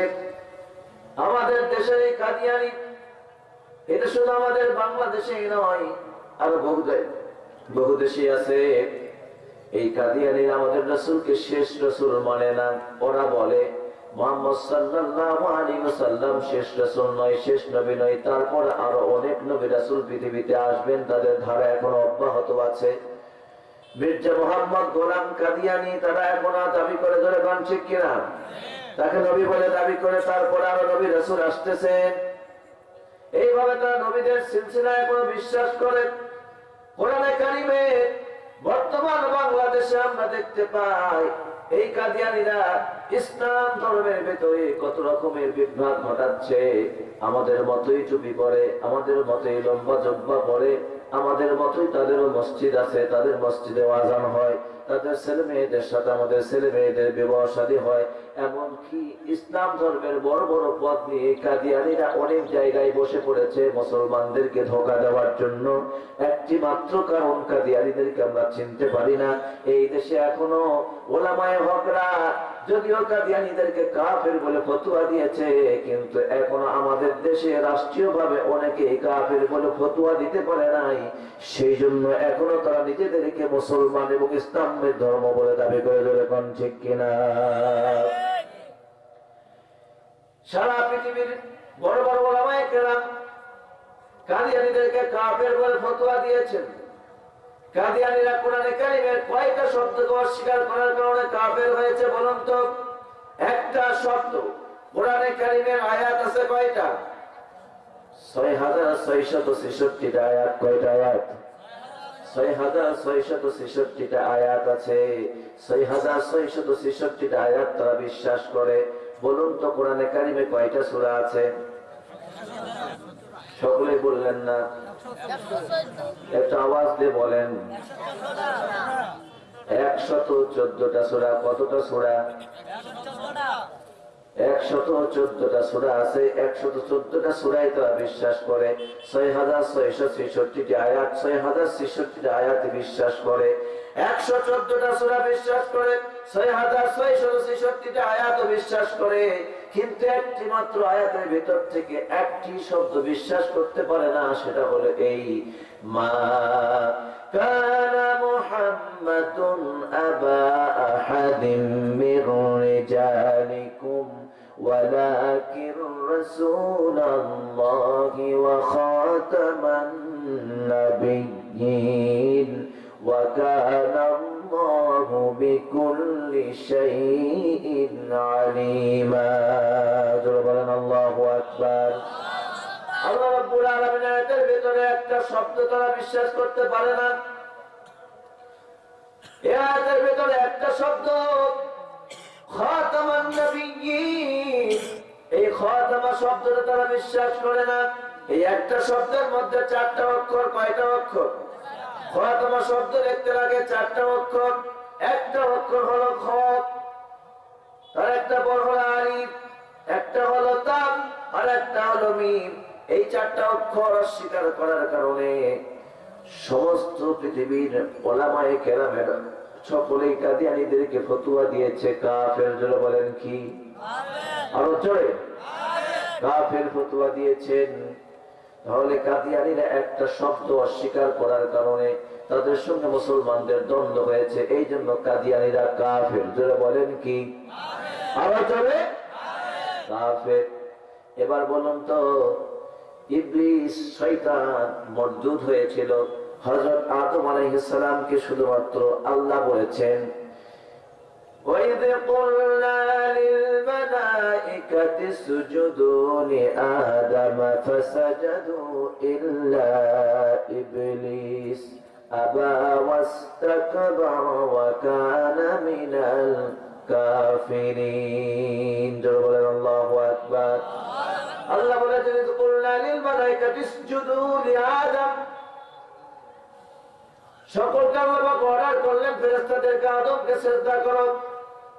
আমাদের এই কাদিয়ানি এটা শুধু আমাদের বাংলাদেশে নয়, আরও বহু বহু দেশে আছে। এই আমাদের রসুলকে শেষ রসুল মানে না, ওরা বলে মোহাম্মদ শেষ নয়, শেষ নবী নয়। তারপর আরও অনেক নবী রাসূল পৃথিবীতে আসবেন, তাদের ধারা এখনও অব্যাহত আছে। মির্জা মোহাম্মদ গোলাম কাদিয়ানি তারা এখন দাবি করে ধরে ঠিক কিনা? তাকে নবী বলে দাবি করে তারপর আরও নবী রাসূল আসতেছেন এইভাবে তারা নবীদের সিলসিলায় কোনো বিশ্বাস করে। কোরআনে কারিমে বর্তমান বাংলাদেশে আমরা দেখতে পাই, এই কাদিয়ানিরা ইসলাম ধর্মের ভেতরে কত রকমের বিভ্রাট ঘটাচ্ছে। আমাদের মতোই চুপি পরে, আমাদের মতোই লম্বা জব্বা পরে আমাদের মতোই তাদেরও মসজিদ আছে, তাদের মসজিদে আজান হয়, তাদের ছেলে মেয়েদের সাথে আমাদের ছেলে মেয়েদের বিবাহ শাদী হয়। এমনকি ইসলাম ধর্মের বড় বড় পদ নিয়ে কাদিয়ানিরা অনেক জায়গায় বসে পড়েছে মুসলমানদেরকে ধোকা দেওয়ার জন্য। একটি মাত্র কারণ কাদিয়ানিদেরকে আমরা চিনতে পারি না। এই দেশে এখনও ওলামায় হকরা যদিও কাদিয়ানিদেরকে কাফের বলে ফতুয়া দিয়েছে, কিন্তু এখনও আমাদের দেশে রাষ্ট্রীয় ভাবে অনেকে কাফের বলে ফতুয়া দিতে পারে নাই। সেই জন্য এখনও তারা নিজেদেরকে মুসলমান এবং ইসলামের ধর্ম বলে দাবি করে ধরে ঠিক কিনা? সারা পৃথিবীর বড় বড় ওলামায়ে কেরাম কাদিয়ানিদেরকে কাফের বলে ফতুয়া দিয়েছেন। কাদিয়ানিরা কোরআনে কারিমের কয়টা শব্দকে অস্বীকার করার কারণে কাফের হয়েছে, বলুন তো। একটা শব্দ, কোরআনে কারিমের আয়াত আছে কয়টা? ছয় হাজার ছয়শত ছেষট্টিটা আয়াত, কয়টা আয়াত? বিশ্বাস করে। বলুন তো, কোরআনে কারিমে কয়টা সূরা আছে? সকলে বললেন না। একটা আওয়াজ দিয়ে বলেন। একশত চোদ্দটা সোরা, কতটা সূরা? একশত চোদ্দটা সুরা আছে, একশত চোদ্দটা সুরাই তারা বিশ্বাস করে। ছয় হাজার ছয়শো ছেষট্টিটি আয়াত, ছয় হাজার ছেষট্টি আয়াত বিশ্বাস করে। একশো চোদ্দটা সূরা বিশ্বাস করে ছয় হাজার ছয়শত ছেষট্টিটা আয়াত বিশ্বাস করে কিন্তু একটি মাত্র আয়াতের ভিতর থেকে একটি শব্দ বিশ্বাস করতে পারে না সেটা হলো এই মা كان محمد أبا أحد من رجالكم ولكن رسول الله وخاتم النبيين وكان الله بكل شيء عليما ضربنا الله أكبر আল্লাহ রাব্বুল আলামিন আয়াতের ভিতরে একটা শব্দ তারা বিশ্বাস করতে পারে না এই আয়াতের ভিতরে একটা শব্দ খাতামান নবিয়্যিন এই খাতামা শব্দটা তারা বিশ্বাস করে না এই একটা শব্দের মধ্যে চারটা অক্ষর কয়টা অক্ষর খাতামা শব্দ দেখতে লাগে চারটা অক্ষর। একটা অক্ষর হলো খত আর একটা বড় হলো আলিফ একটা হলো তাম আর একটা হলো মিম। এই চারটা অক্ষর অস্বীকার করার কারণে সমস্ত পৃথিবীর ওলামায়ে কেরামের সকলেই কাদিয়ানিদেরকে ফতুয়া দিয়েছে। কাফের জন্য বলেন কি? আরও জোরে। কাফের ফতুয়া দিয়েছেন। তাহলে কাদিয়ানিরা একটা শব্দ অস্বীকার করার কারণে তাদের সঙ্গে মুসলমানদের দ্বন্দ্ব হয়েছে। এই জন্য কাদিয়ানিরা কাফের। জোরে বলেন কি? আরও জোরে? কাফের। এবার বলুন তো, ইবলিস শয়তান মরদুদ হয়েছিল। হযরত আদম আলাইহিস সালামকে শুধুমাত্র আল্লাহ বলেছেন। وإذ قلنا للملائكة اسجدوا لآدم فسجدوا إلا إبليس أبى واستكبر وكان من কাফিরিন জোরে বলেন আল্লাহু আকবার আল্লাহ বলেছেন ইয কুলনা লিল মালাইকাতি ইসজুদু লিআদম সকলকে আল্লাহ পাক অর্ডার করলেন ফেরেশতাদেরকে আদমকে শ্রদ্ধা করো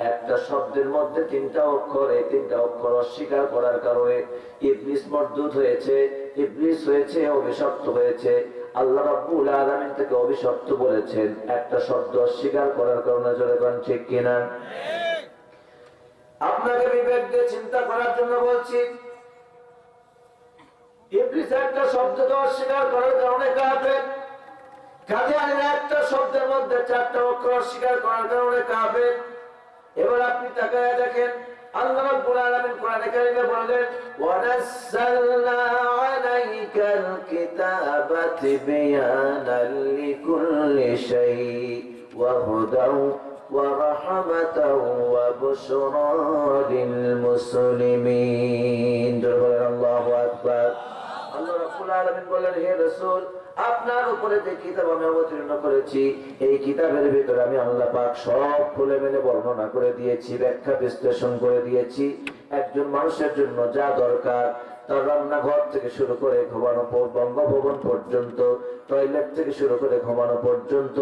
একটা শব্দের মধ্যে তিনটা অক্ষর, এই তিনটা অক্ষর অস্বীকার করার কারণে ইবলিস মর্দুদ হয়েছে। ইবলিস হয়েছে, অভিশপ্ত হয়েছে। আল্লাহ রাব্বুল আলামিন থেকে অভিশপ্ত বলেছেন। একটা শব্দ অস্বীকার করার কারণে জোরে কোন, ঠিক কিনা? আপনাকে বিবেক দিয়ে চিন্তা করার জন্য বলছি, ইবলিস একটা শব্দকে অস্বীকার করার কারণে কাফের। কাদিয়ানিরা একটা শব্দের মধ্যে চারটা অক্ষর অস্বীকার করার কারণে কাফের। এবার আপনি তাকায় দেখেন, আল্লাহ রাব্বুল আলামিন কোরআনে কারিমে বললেন, ওয়ানাজ্জালনা আলাইকাল কিতাবা তিবয়ানাল লিকুল্লি শাই ওয়া হুদাও ওয়া রাহমাতাও ওয়া বুশরা লিল মুসলিমিন বলেন, আল্লাহু আকবার। হে রাসূল আপনার উপরে যে কিতাব আমি অবতীর্ণ করেছি, এই কিতাবের ভিতরে আমি আল্লাহ পাক সব খুলে মেলে বর্ণনা করে দিয়েছি, ব্যাখ্যা বিশ্লেষণ করে দিয়েছি। একজন মানুষের জন্য যা দরকার, তার রান্নাঘর থেকে শুরু করে ঘুমানো বঙ্গভবন পর্যন্ত, টয়লেট থেকে শুরু করে ঘুমানো পর্যন্ত,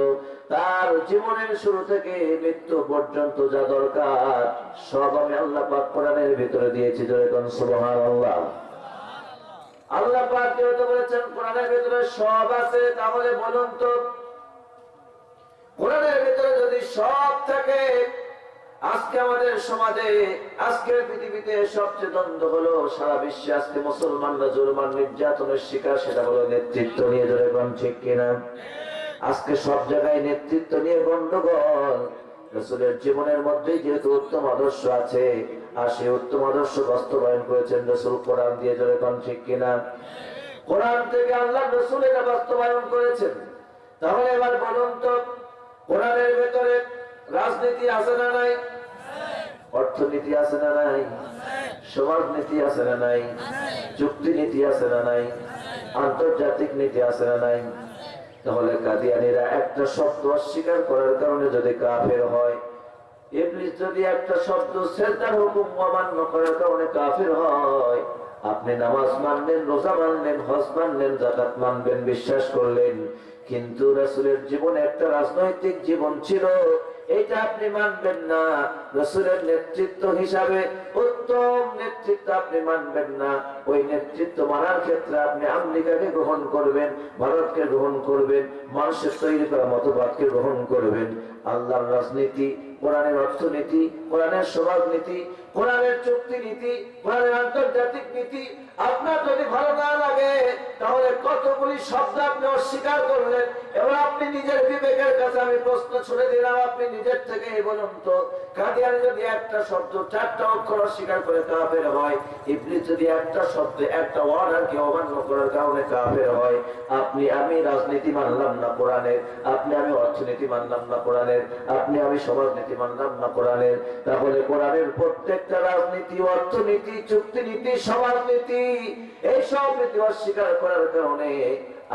তার জীবনের শুরু থেকে মৃত্যু পর্যন্ত যা দরকার, সব আমি আল্লাহ পাক কোরআনের ভিতরে দিয়েছি। জয় সুবহানাল্লাহ। আল্লাহ যেহেতু বলেছেন, কোরআনের সব আছে, তাহলে বলুন তো, কোরআনের যদি সব থাকে, আজকে আমাদের সমাজে, আজকের পৃথিবীতে সবচেয়ে দ্বন্দ্ব হলো সারা বিশ্বে আজকে মুসলমানরা জুলমান নির্যাতনের শিকার, সেটা হলো নেতৃত্ব নিয়ে কোন ঠিক কিনা? আজকে সব জায়গায় নেতৃত্ব নিয়ে গন্ডগোল রসুলের জীবনের মধ্যেই যেহেতু উত্তম আদর্শ আছে, আর সেই উত্তম আদর্শ বাস্তবায়ন করেছেন রসুল কোরআন দিয়ে জোরে কোন ঠিক কিনা? কোরআন থেকে আল্লাহ রসুল এটা বাস্তবায়ন করেছেন। তাহলে এবার বলুন তো, কোরআনের ভেতরে রাজনীতি আছে না নাই? অর্থনীতি আছে না নাই? সমাজ নীতি আছে না নাই? চুক্তি নীতি আছে না নাই? আন্তর্জাতিক নীতি আছে না নাই? তাহলে কাদিয়ানিরা একটা শব্দ অস্বীকার করার কারণে যদি কাফের হয় যদি একটা শব্দ শ্রেষ্ঠার হুকুম অমান্য করার কারণে কাফের হয়, আপনি নামাজ মানলেন, রোজা মানলেন, হজ মানলেন জাকাত মানবেন, বিশ্বাস করলেন, কিন্তু রাসূলের জীবনে একটা রাজনৈতিক জীবন ছিল এটা আপনি মানবেন না। রসুলের নেতৃত্ব হিসাবে উত্তম নেতৃত্ব আপনি মানবেন না। ওই নেতৃত্ব মানার ক্ষেত্রে আপনি আমেরিকাকে গ্রহণ করবেন, ভারতকে গ্রহণ করবেন, মানুষের তৈরি করা মতবাদকে গ্রহণ করবেন। আল্লাহর রাজনীতি, কোরআনের অর্থনীতি কোরআনের সমাজনীতি কোরআনের চুক্তি নীতি কোরআনের আন্তর্জাতিক নীতি, আপনার যদি ভালো না লাগে, তাহলে কতগুলি শব্দ আপনি অস্বীকার করলেন এবার আপনি নিজের বিবেকের কাছে আমি প্রশ্ন ছুড়ে দিলাম, আপনি নিজের থেকে বলুন তো কাদিয়ান যদি একটা শব্দ চারটা অক্ষর অস্বীকার করে কাফের হয়, ইবলিস যদি একটা শব্দ একটা অর্ডারকে অমান্য করার কারণে কাফের হয়, আপনি আমি রাজনীতি মানলাম না কোরআনের, আপনি আমি অর্থনীতি মানলাম না কোরআনের, আপনি আমি সমাজনীতি মানলাম না কোরআনের তাহলে কোরআনের প্রত্যেকটা রাজনীতি, অর্থনীতি, চুক্তিনীতি, সমাজনীতি এই সব নীতি অস্বীকার করার কারণে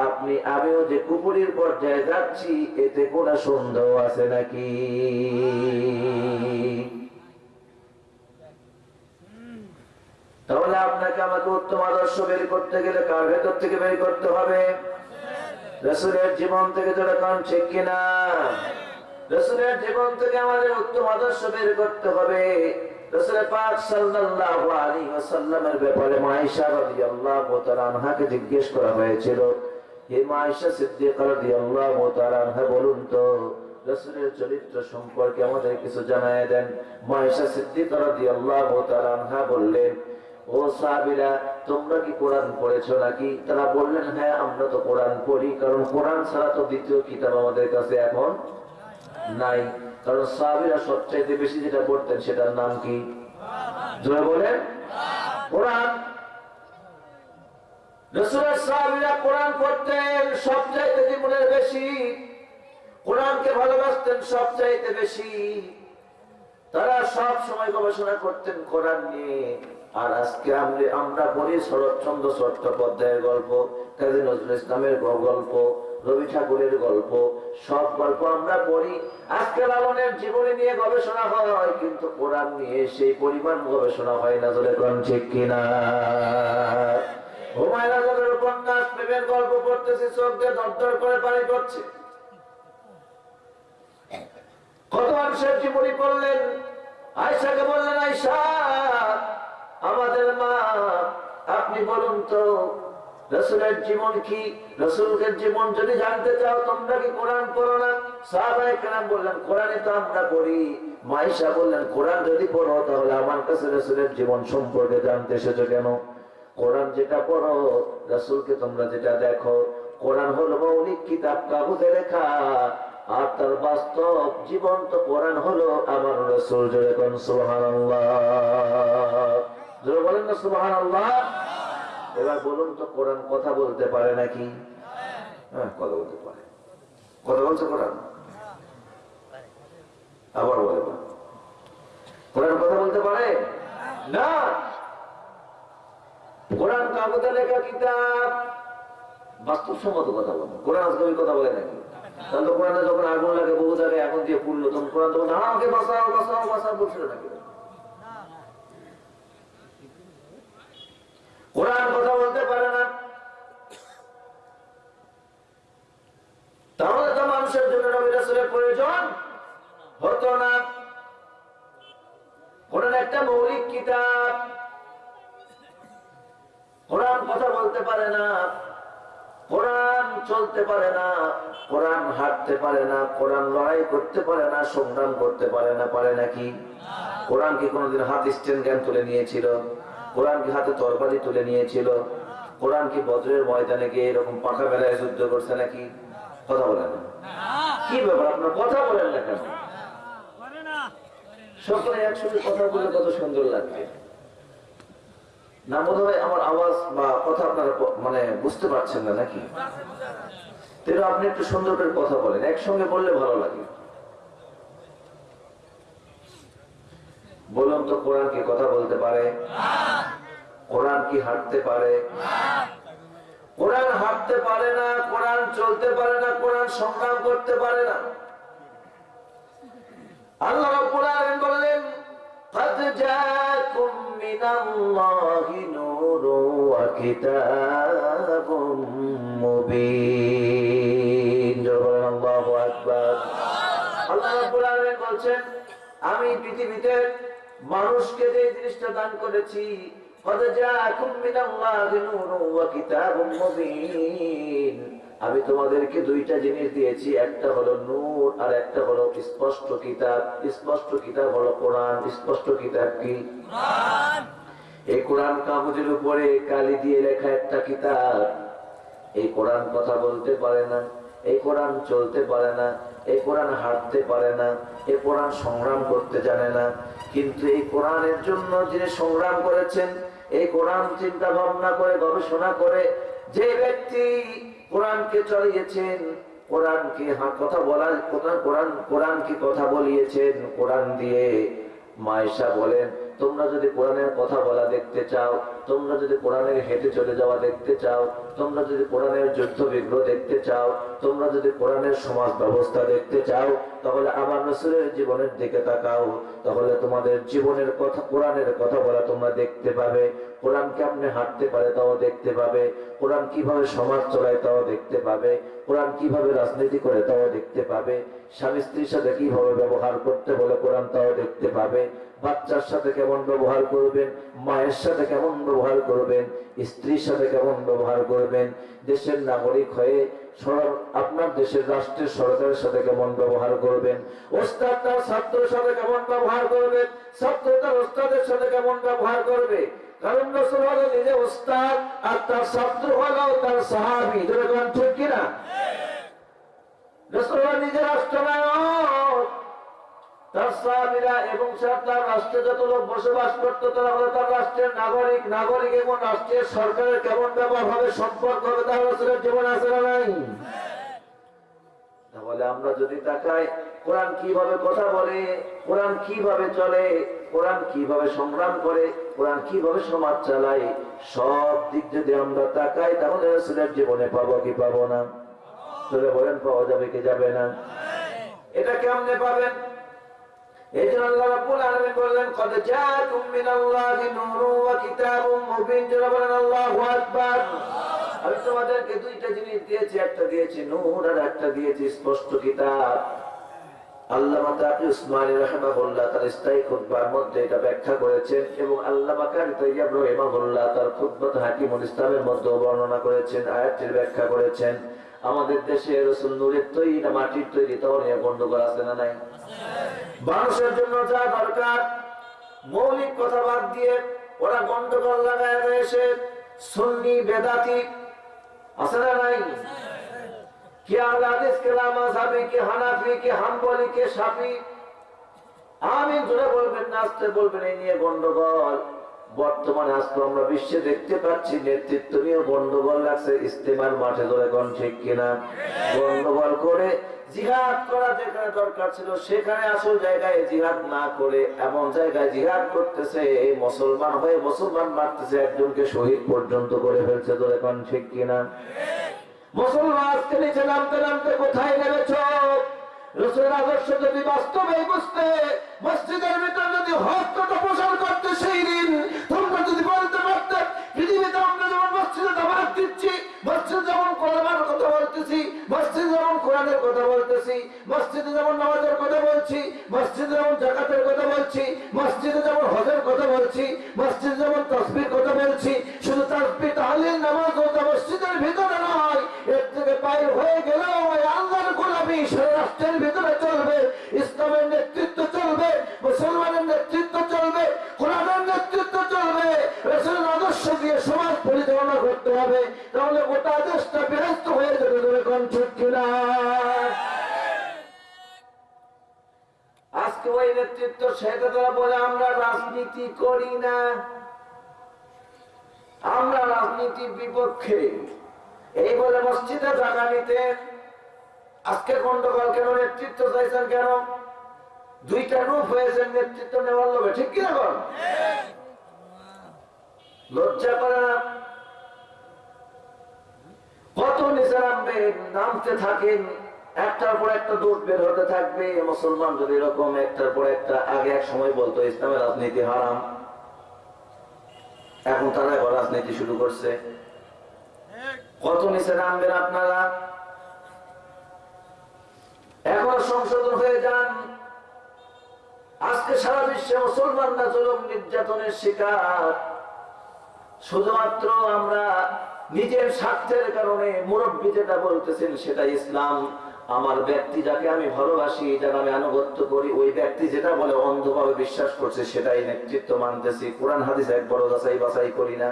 আপনি, আমিও যে কুপুরির পর্যায়ে যাচ্ছি, এতে কোন সন্দেহ আছে নাকি? তাহলে আপনাকে আমাকে উত্তম আদর্শ বের করতে গেলে কার ভেতর থেকে বের করতে হবে? রসুলের জীবন থেকে কারণ, ঠিক কিনা? রসুলের জীবন থেকে আমাদের উত্তম আদর্শ বের করতে হবে। আনহা বললেন, ও তোমরা কি কোরআন পড়েছো নাকি? তারা বললেন হ্যাঁ আমরা তো কোরআন পড়ি, কারণ কোরআন ছাড়া তো দ্বিতীয় কিতাব আমাদের কাছে এখন নাই। কারণ সাহাবীরা সবচাইতে বেশি যেটা পড়তেন সেটার নাম কি? বলেন। কোরআন। বেশি। তারা সব সময় গবেষণা করতেন কোরআন নিয়ে। আর আজকে আমরা আমরা পড়ি শরৎচন্দ্র চট্টোপাধ্যায়ের গল্প, কাজী নজরুল ইসলামের গল্প রবি ঠাকুরের গল্প। সব গল্প আমরা পড়ি। আজকে লালনের জীবনী নিয়ে গবেষণা হয়, কিন্তু কোরআন নিয়ে সেই পরিমাণ গবেষণা হয় না জলে কোন ঠিক কিনা। হুমায়ুন উপন্যাস, প্রেমের গল্প চোখ দিয়ে দরদর করে কত মানুষের পড়লেন? আয়সাকে বললেন আয়সা আমাদের মা, আপনি বলুন তো রসুলের জীবন কি? রসুলের জীবন যদি জানতে চাও, তোমরা কি কোরআন পড়ো না? সাহাবায়ে কেরাম বললেন কোরআনে তো আমরা পড়ি। মাইশা বললেন, কোরআন যদি পড়ো, তাহলে আমার কাছে রসুলের জীবন সম্পর্কে জানতে এসেছ কেন? কোরআন যেটা পড়ো, রসুলকে তোমরা যেটা দেখো, কোরআন হলো মৌলিক কিতাব, কাগজে লেখা। আর তার বাস্তব জীবন্ত কোরআন হলো আমার রসুল, জোরে কোন সুবহান জোরে বলেন না সুবহান এবার বলুন তো, কোরআন কথা বলতে পারে নাকি? হ্যাঁ কথা বলতে পারে। কথা বলছে কোরআন? আবার বলে কোরআন কথা বলতে পারে? না। কোরআন কাগজে লেখা কিতাব, বাস্তবসম্মত কথা বলে। কোরআন আজকে কথা বলে নাকি? তাহলে কোরআনে যখন আগুন লাগে, বহু জায়গায় আগুন দিয়ে পুড়লো, তখন কোরআন তখন আমাকে বাঁচাও বাঁচাও বাঁচাও বলছিল নাকি? কোরআন কথা বলতে পারে না। তাহলে তো মানুষের জন্য নবী রাসূলের প্রয়োজন হতো না। কোরআন একটা মৌলিক কিতাব। কোরআন কথা বলতে পারে না, কোরআন চলতে পারে না, কোরআন হাঁটতে পারে না, কোরআন লড়াই করতে পারে না, সংগ্রাম করতে পারে না, পারে নাকি? কোরআন কি কোনোদিন হাত স্ট্যান্ড জ্ঞান তুলে নিয়েছিল? কোরআন কি হাতে তরবারি তুলে নিয়েছিল? কোরআন কি বজ্রের ময়দানে গিয়ে এরকম পাখা বেলায় যুদ্ধ করছে নাকি? কথা বলেন কি ব্যাপার? আপনার কথা বলেন না কেন? সকলে একসঙ্গে কথা বলে কত সুন্দর লাগবে। না, বোধ আমার আওয়াজ বা কথা আপনারা মানে বুঝতে পারছেন না নাকি? তাহলে আপনি একটু সুন্দর করে কথা বলেন, একসঙ্গে বললে ভালো লাগে। বলুন তো কোরআন কি কথা বলতে পারে কোরআন কি হাঁটতে পারে কোরআন হাঁটতে পারে না কোরআন চলতে পারে না কোরআন সংগ্রাম করতে পারে না আল্লাহ রাব্বুল আলামিন বললেন قد جاءكم من الله نور وكتاب مبين জোরে আল্লাহু আকবার আল্লাহ রাব্বুল আলামিন বলছেন আমি পৃথিবীতে মানুষকে যে জিনিসটা দান করেছি আমি তোমাদেরকে দুইটা জিনিস দিয়েছি একটা হলো নূর আর একটা হলো স্পষ্ট কিতাব। স্পষ্ট কিতাব হলো কোরআন স্পষ্ট কিতাব কি? এই কোরআন কাগজের উপরে কালি দিয়ে লেখা একটা কিতাব। এই কোরআন কথা বলতে পারে না এই কোরআন চলতে পারে না এই কোরআন হাঁটতে পারে না এই কোরআন সংগ্রাম করতে জানে না কিন্তু এই কোরআনের জন্য যিনি সংগ্রাম করেছেন, এই কোরআন চিন্তা ভাবনা করে, গবেষণা করে যে ব্যক্তি কোরআনকে চলিয়েছেন, কোরআনকে কথা বলা কোরআন, কোরআনকে কথা বলিয়েছেন, কোরআন দিয়ে মায়েশা বলেন, তোমরা যদি কোরআনের কথা বলা দেখতে চাও তোমরা যদি কোরআনের হেঁটে চলে যাওয়া দেখতে চাও, তোমরা যদি কোরআনের যুদ্ধ বিগ্রহ দেখতে চাও, তোমরা যদি কোরআনের সমাজ ব্যবস্থা দেখতে চাও, তাহলে আমার রসুলের জীবনের দিকে তাকাও। তাহলে তোমাদের জীবনের কথা, কোরআনের কথা বলা তোমরা দেখতে পাবে। কোরআন কেমনে হাঁটতে পারে তাও দেখতে পাবে। কোরআন কীভাবে সমাজ চলায় তাও দেখতে পাবে। কোরআন কীভাবে রাজনীতি করে তাও দেখতে পাবে। স্বামী স্ত্রীর সাথে কীভাবে ব্যবহার করতে বলে কোরআন তাও দেখতে পাবে। বাচ্চার সাথে কেমন ব্যবহার করবেন? মায়ের সাথে কেমন ব্যবহার করবেন স্ত্রীর সাথে কেমন ব্যবহার করবেন দেশের নাগরিক হয়ে আপনার দেশের রাষ্ট্রের সরকারের সাথে কেমন ব্যবহার করবেন ওস্তাদ তার ছাত্রের সাথে কেমন ব্যবহার করবেন ছাত্র তার ওস্তাদের সাথে কেমন ব্যবহার করবে? কারণ রসুল হলো নিজে ওস্তাদ আর তার ছাত্র হলো তার সাহাবি। যেরকম ঠিক কিনা? রসুল হলো নিজে রাষ্ট্রনায়ক তার সাহাবীরা এবং তার রাষ্ট্রে যত লোক বসবাস করতো তারা হলো তার রাষ্ট্রের নাগরিক। নাগরিক এবং রাষ্ট্রের সরকারের কেমন ব্যবহার হবে সম্পর্ক হবে তার রাসূলের জীবন আছে না নাই? তাহলে আমরা যদি তাকাই কোরআন কীভাবে কথা বলে কোরআন কীভাবে চলে কোরআন কীভাবে সংগ্রাম করে কোরআন কীভাবে সমাজ চালায় সব দিক যদি আমরা তাকাই তাহলে রাসূলের জীবনে পাবো কি পাবো না? চলে বলেন পাওয়া যাবে কি যাবে না? এটা কেমনে পাবেন? এই আল্লাহ মধ্যে ব্যাখ্যা করেছেন এবং আল্লামা তার খুতবাত হাকিমুল ইসলামের মধ্যে বর্ণনা করেছেন, আয়াতটির ব্যাখ্যা করেছেন। আমাদের দেশে রসুল তৈরি না মাটির তৈরি তাও নিয়ে গন্ডগোল আছে না নাই? মানুষের জন্য যা দরকার, মৌলিক কথা বাদ দিয়ে ওরা গন্ডগোল লাগায় রয়েছে সুন্নি, বেদাতি, আছে না নাই? কে আহলাদিস কে লামাজাবি কে হানাফি, কে হাম্বলি, কে শাফি? আমি জোরে বলবেন না, আসতে বলবেন, এই নিয়ে গন্ডগোল। বর্তমানে আজকে আমরা বিশ্বে দেখতে পাচ্ছি, নেতৃত্ব নিয়ে গন্ডগোল লাগছে, ইস্তেমার মাঠে ধরে কোন ঠিক কিনা? গন্ডগোল করে জিহাদ করা যেখানে দরকার ছিল, সেখানে আসল জায়গায় জিহাদ না করে এমন জায়গায় জিহাদ করতেছে মুসলমান হয়ে মুসলমান মারতেছে একজনকে শহীদ পর্যন্ত করে ফেলছে ধরে কোন ঠিক কিনা? মুসলমান আজকে নিচে নামতে নামতে কোথায় নেমেছ? রসুলের আদর্শ যদি বাস্তবে বুঝতে, মসজিদের ভিতর যদি হস্তটা প্রসার করতে সেই দিন তোমরা যদি বলতে পারতে, পৃথিবীতে মসজিদ কথা বলতেছি, মসজিদ যেমন কোরআনের কথা কথা বলছি কথা কথা কথা শুধু তসবি নামাজ ও মসজিদের ভিতরে নয়, এর থেকে বাইর হয়ে গেলেও আল্লাহর গোলামি রাষ্ট্রের ভিতরে চলবে ইসলামের নেতৃত্ব চলবে, মুসলমানের নেতৃত্ব চলবে, কোরআনের নেতৃত্ব চলবে, রসুলের আদর্শ দিয়ে সমাজ পরিচালনা করতে হবে। তাহলে গোটা দেশটা বিরস্ত হয়ে যাবে ধরে কোন কিনা? আজকে ওই নেতৃত্ব সেটা তারা বলে আমরা রাজনীতি করি না। আমরা রাজনীতির বিপক্ষে। এই বলে মসজিদে জায়গা নিতে আজকে গন্ডগোল কেন? নেতৃত্ব চাইছেন কেন? দুইটা রূপ হয়েছে, নেতৃত্ব নেওয়ার লোভে, ঠিক কিনা বল? লজ্জা করে না? কত নিচে নামবেন নামতে থাকেন, একটার পর একটা দোষ বের হতে থাকবে। মুসলমান যদি এরকম একটার পর একটা আগে এক সময় বলতো, ইসলামের রাজনীতি হারাম। এখন তারা রাজনীতি শুরু করছে। কত নিচে নামবেন আপনারা? এখন সংশোধন হয়ে যান। আজকে সারা বিশ্বে মুসলমানরা জুলুম নির্যাতনের শিকার। শুধুমাত্র আমরা নিজের স্বার্থের কারণে মুরব্বী যেটা বলতেছেন সেটা ইসলাম। আমার ব্যক্তি যাকে আমি ভালোবাসি যারা আমি আনুগত্য করি, ওই ব্যক্তি যেটা বলে অন্ধভাবে বিশ্বাস করছে, সেটাই নেতৃত্ব মানতেছি। কোরআন, হাদিস এক বড় যাচাই বাছাই করি না।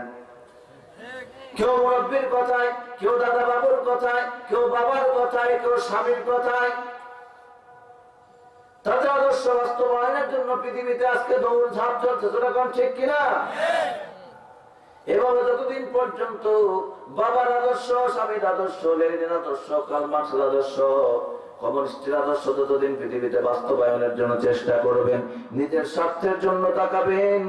কেউ মুরব্বীর কথায়, কেউ দাদা বাবুর কথায়, কেউ বাবার কথায়, কেউ স্বামীর কথায় তাদের আদর্শ বাস্তবায়নের জন্য পৃথিবীতে আজকে দৌড় ঝাঁপ চলছে, সেরকম ঠিক কিনা? এভাবে যতদিন পর্যন্ত বাবার আদর্শ, স্বামীর আদর্শ লেনিন আদর্শ, কালমার্সের আদর্শ আদর্শ ততদিন পৃথিবীতে বাস্তবায়নের জন্য চেষ্টা করবেন, নিজের স্বার্থের জন্য তাকাবেন,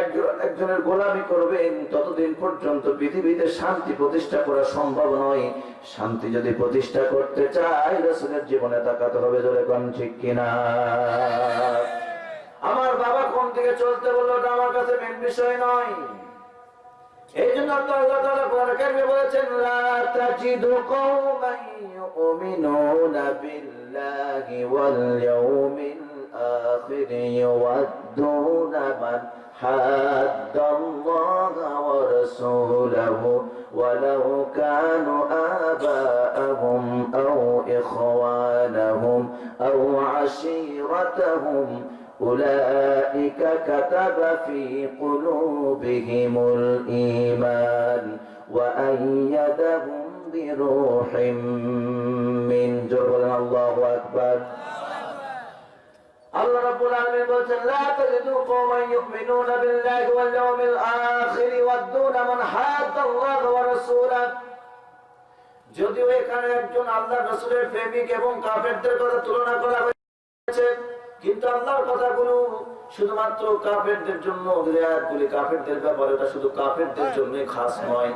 একজন একজনের গোলামি করবেন, ততদিন পর্যন্ত পৃথিবীতে শান্তি প্রতিষ্ঠা করা সম্ভব নয়। শান্তি যদি প্রতিষ্ঠা করতে চাই রসুলের জীবনে তাকাতে হবে জোরে কোন ঠিক কিনা। আমার বাবা কোন দিকে চলতে বলল আমার কাছে মেন বিষয় নয়। এই জন্য তো আল্লাহ তাআলা কোরআনে কারিমে বলেছেন লা তাজিদু কওমান ইউমিনুনা বিল্লাহি ওয়াল ইয়াউমিল আখির ইউয়াদ্দুনা মান حد الله ورسوله ولو كانوا آباءهم أو إخوانهم أو عشيرتهم أولئك كتب في قلوبهم الإيمان وأيدهم بروح من جبل الله أكبر আল্লাহ রাব্বুল বলছেন লা তাজিদু কওমান ইউমিনুনা বিল্লাহি ওয়াল ইয়াউমিল আখির ওয়াদুনা মান হাদাল্লাহ ওয়া রাসূলাহু যদিও এখানে একজন আল্লাহ রাসূলের প্রেমিক এবং কাফেরদের কথা তুলনা করা হয়েছে কিন্তু আল্লাহর কথাগুলো শুধুমাত্র কাফেরদের জন্য রিয়ায়াতগুলি কাফেরদের ব্যাপারে ওটা শুধু কাফেরদের জন্যই খাস নয়।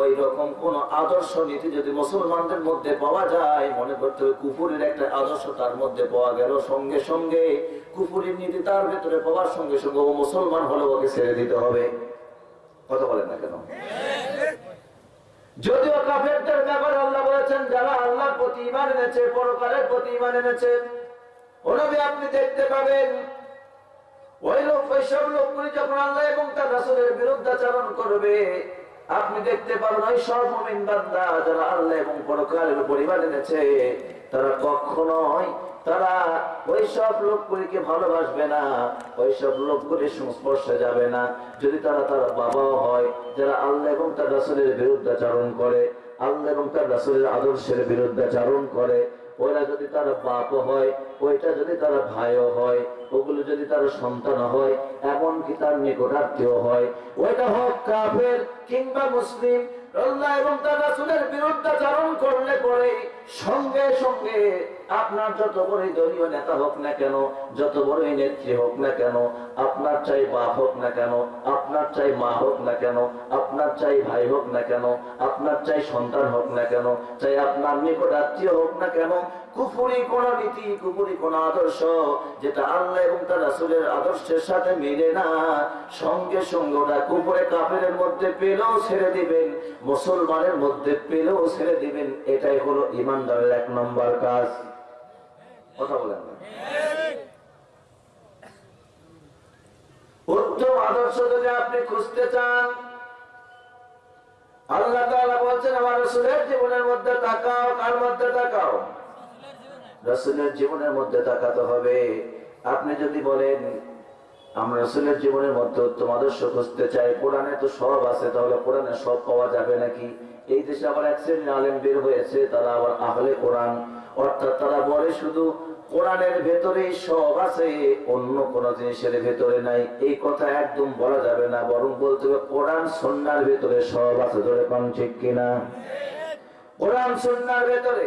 ওই রকম কোন আদর্শ নীতি যদি মুসলমানদের মধ্যে পাওয়া যায় মনে করতে হবে কুফুরের একটা আদর্শ তার মধ্যে পাওয়া গেল। সঙ্গে সঙ্গে কুফুরের নীতি তার ভেতরে পাওয়ার সঙ্গে সঙ্গে ও মুসলমান হলে ওকে ছেড়ে দিতে হবে। কথা বলেন না কেন? যদিও কাফেরদের ব্যাপারে আল্লাহ বলেছেন যারা আল্লাহর প্রতি ইমান এনেছে পরকালের প্রতি ইমান এনেছে ওনাবে আপনি দেখতে পাবেন। ওই লোক ওইসব লোকগুলি যখন আল্লাহ এবং তার রাসূলের বিরুদ্ধাচরণ করবে, আপনি দেখতে পাবেন ওই সব মুমিন বান্দা যারা আল্লাহ এবং পরকালের ইমান এনেছে, তারা কখনোই তারা ওই সব লোকগুলিকে ভালোবাসবে না, ওই সব লোকগুলির সংস্পর্শে যাবে না। যদি তারা তার বাবাও হয়, যারা আল্লাহ এবং তার রাসূলের বিরুদ্ধাচরণ করে, আল্লাহ এবং তার রাসূলের আদর্শের বিরুদ্ধাচরণ করে ওরা যদি তার বাপ হয়, ওইটা যদি তার ভাইও হয়, ওগুলো যদি তার সন্তান হয়, এমনকি তার নিকটার্থীয় হয়, ওইটা হোক কাফের কিংবা মুসলিম। এবং তার রাসুলের বিরুদ্ধাচরণ করলে পরে সঙ্গে সঙ্গে আপনার যত বড়ই দলীয় নেতা হোক না কেন, যত বড়ই নেত্রী হোক না কেন, আপনার চাই বাপ হোক না কেন, আপনার চাই মা হোক না কেন, আপনার চাই ভাই হোক না কেন, আপনার চাই সন্তান হোক না কেন, চাই আপনার নিকট আত্মীয় হোক না কেন কুফুরি কোন নীতি, কুফুরি কোন আদর্শ যেটা আল্লাহ এবং তার রাসূলের আদর্শের সাথে মিলে না। সঙ্গে সঙ্গে ওটা কুফুরে কাফেরের মধ্যে পেলেও ছেড়ে দিবেন, মুসলমানের মধ্যে পেলেও ছেড়ে দিবেন, এটাই হলো ইমানদারের এক নম্বর কাজ। কথা বলেন উত্তম আদর্শ যদি আপনি খুঁজতে চান, আল্লাহ বলছেন, আমার রসুলের জীবনের মধ্যে তাকাও, কার মধ্যে তাকাও? রসুলের জীবনের মধ্যে তাকাতে হবে। আপনি যদি বলেন, আমরা রসুলের জীবনের মধ্যে উত্তম আদর্শ খুঁজতে চাই, কোরআনে তো সব আছে, তাহলে কোরআনে সব পাওয়া যাবে নাকি? এই দেশে আবার এক শ্রেণির আলেম বের হয়েছে, তারা আবার আহলে কোরআন। অর্থাৎ তারা বলে শুধু, কোরআনের ভেতরেই সব আছে, অন্য কোন জিনিসের ভেতরে নাই। এই কথা একদম বলা যাবে না, বরং বলতে হবে, কোরআন সন্ন্যার ভেতরে সব আছে। ধরে পান ঠিক কিনা? কোরআন সন্ন্যার ভেতরে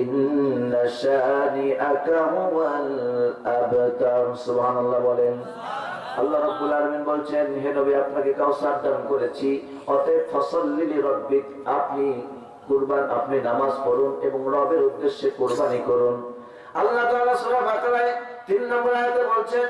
ইন্না শানিআকা হুয়াল আবতার সুবহানাল্লাহ বলেন আল্লাহ রাব্বুল আলামিন বলছেন হে নবী আপনাকে কাউসার দান করেছি অতএব ফসল্লি লিরাব্বিক আপনি কুরবান আপনি নামাজ পড়ুন এবং রবের উদ্দেশ্যে কুরবানি করুন আল্লাহ তাআলা সূরা বাকারায় 3 নম্বর আয়াতে বলছেন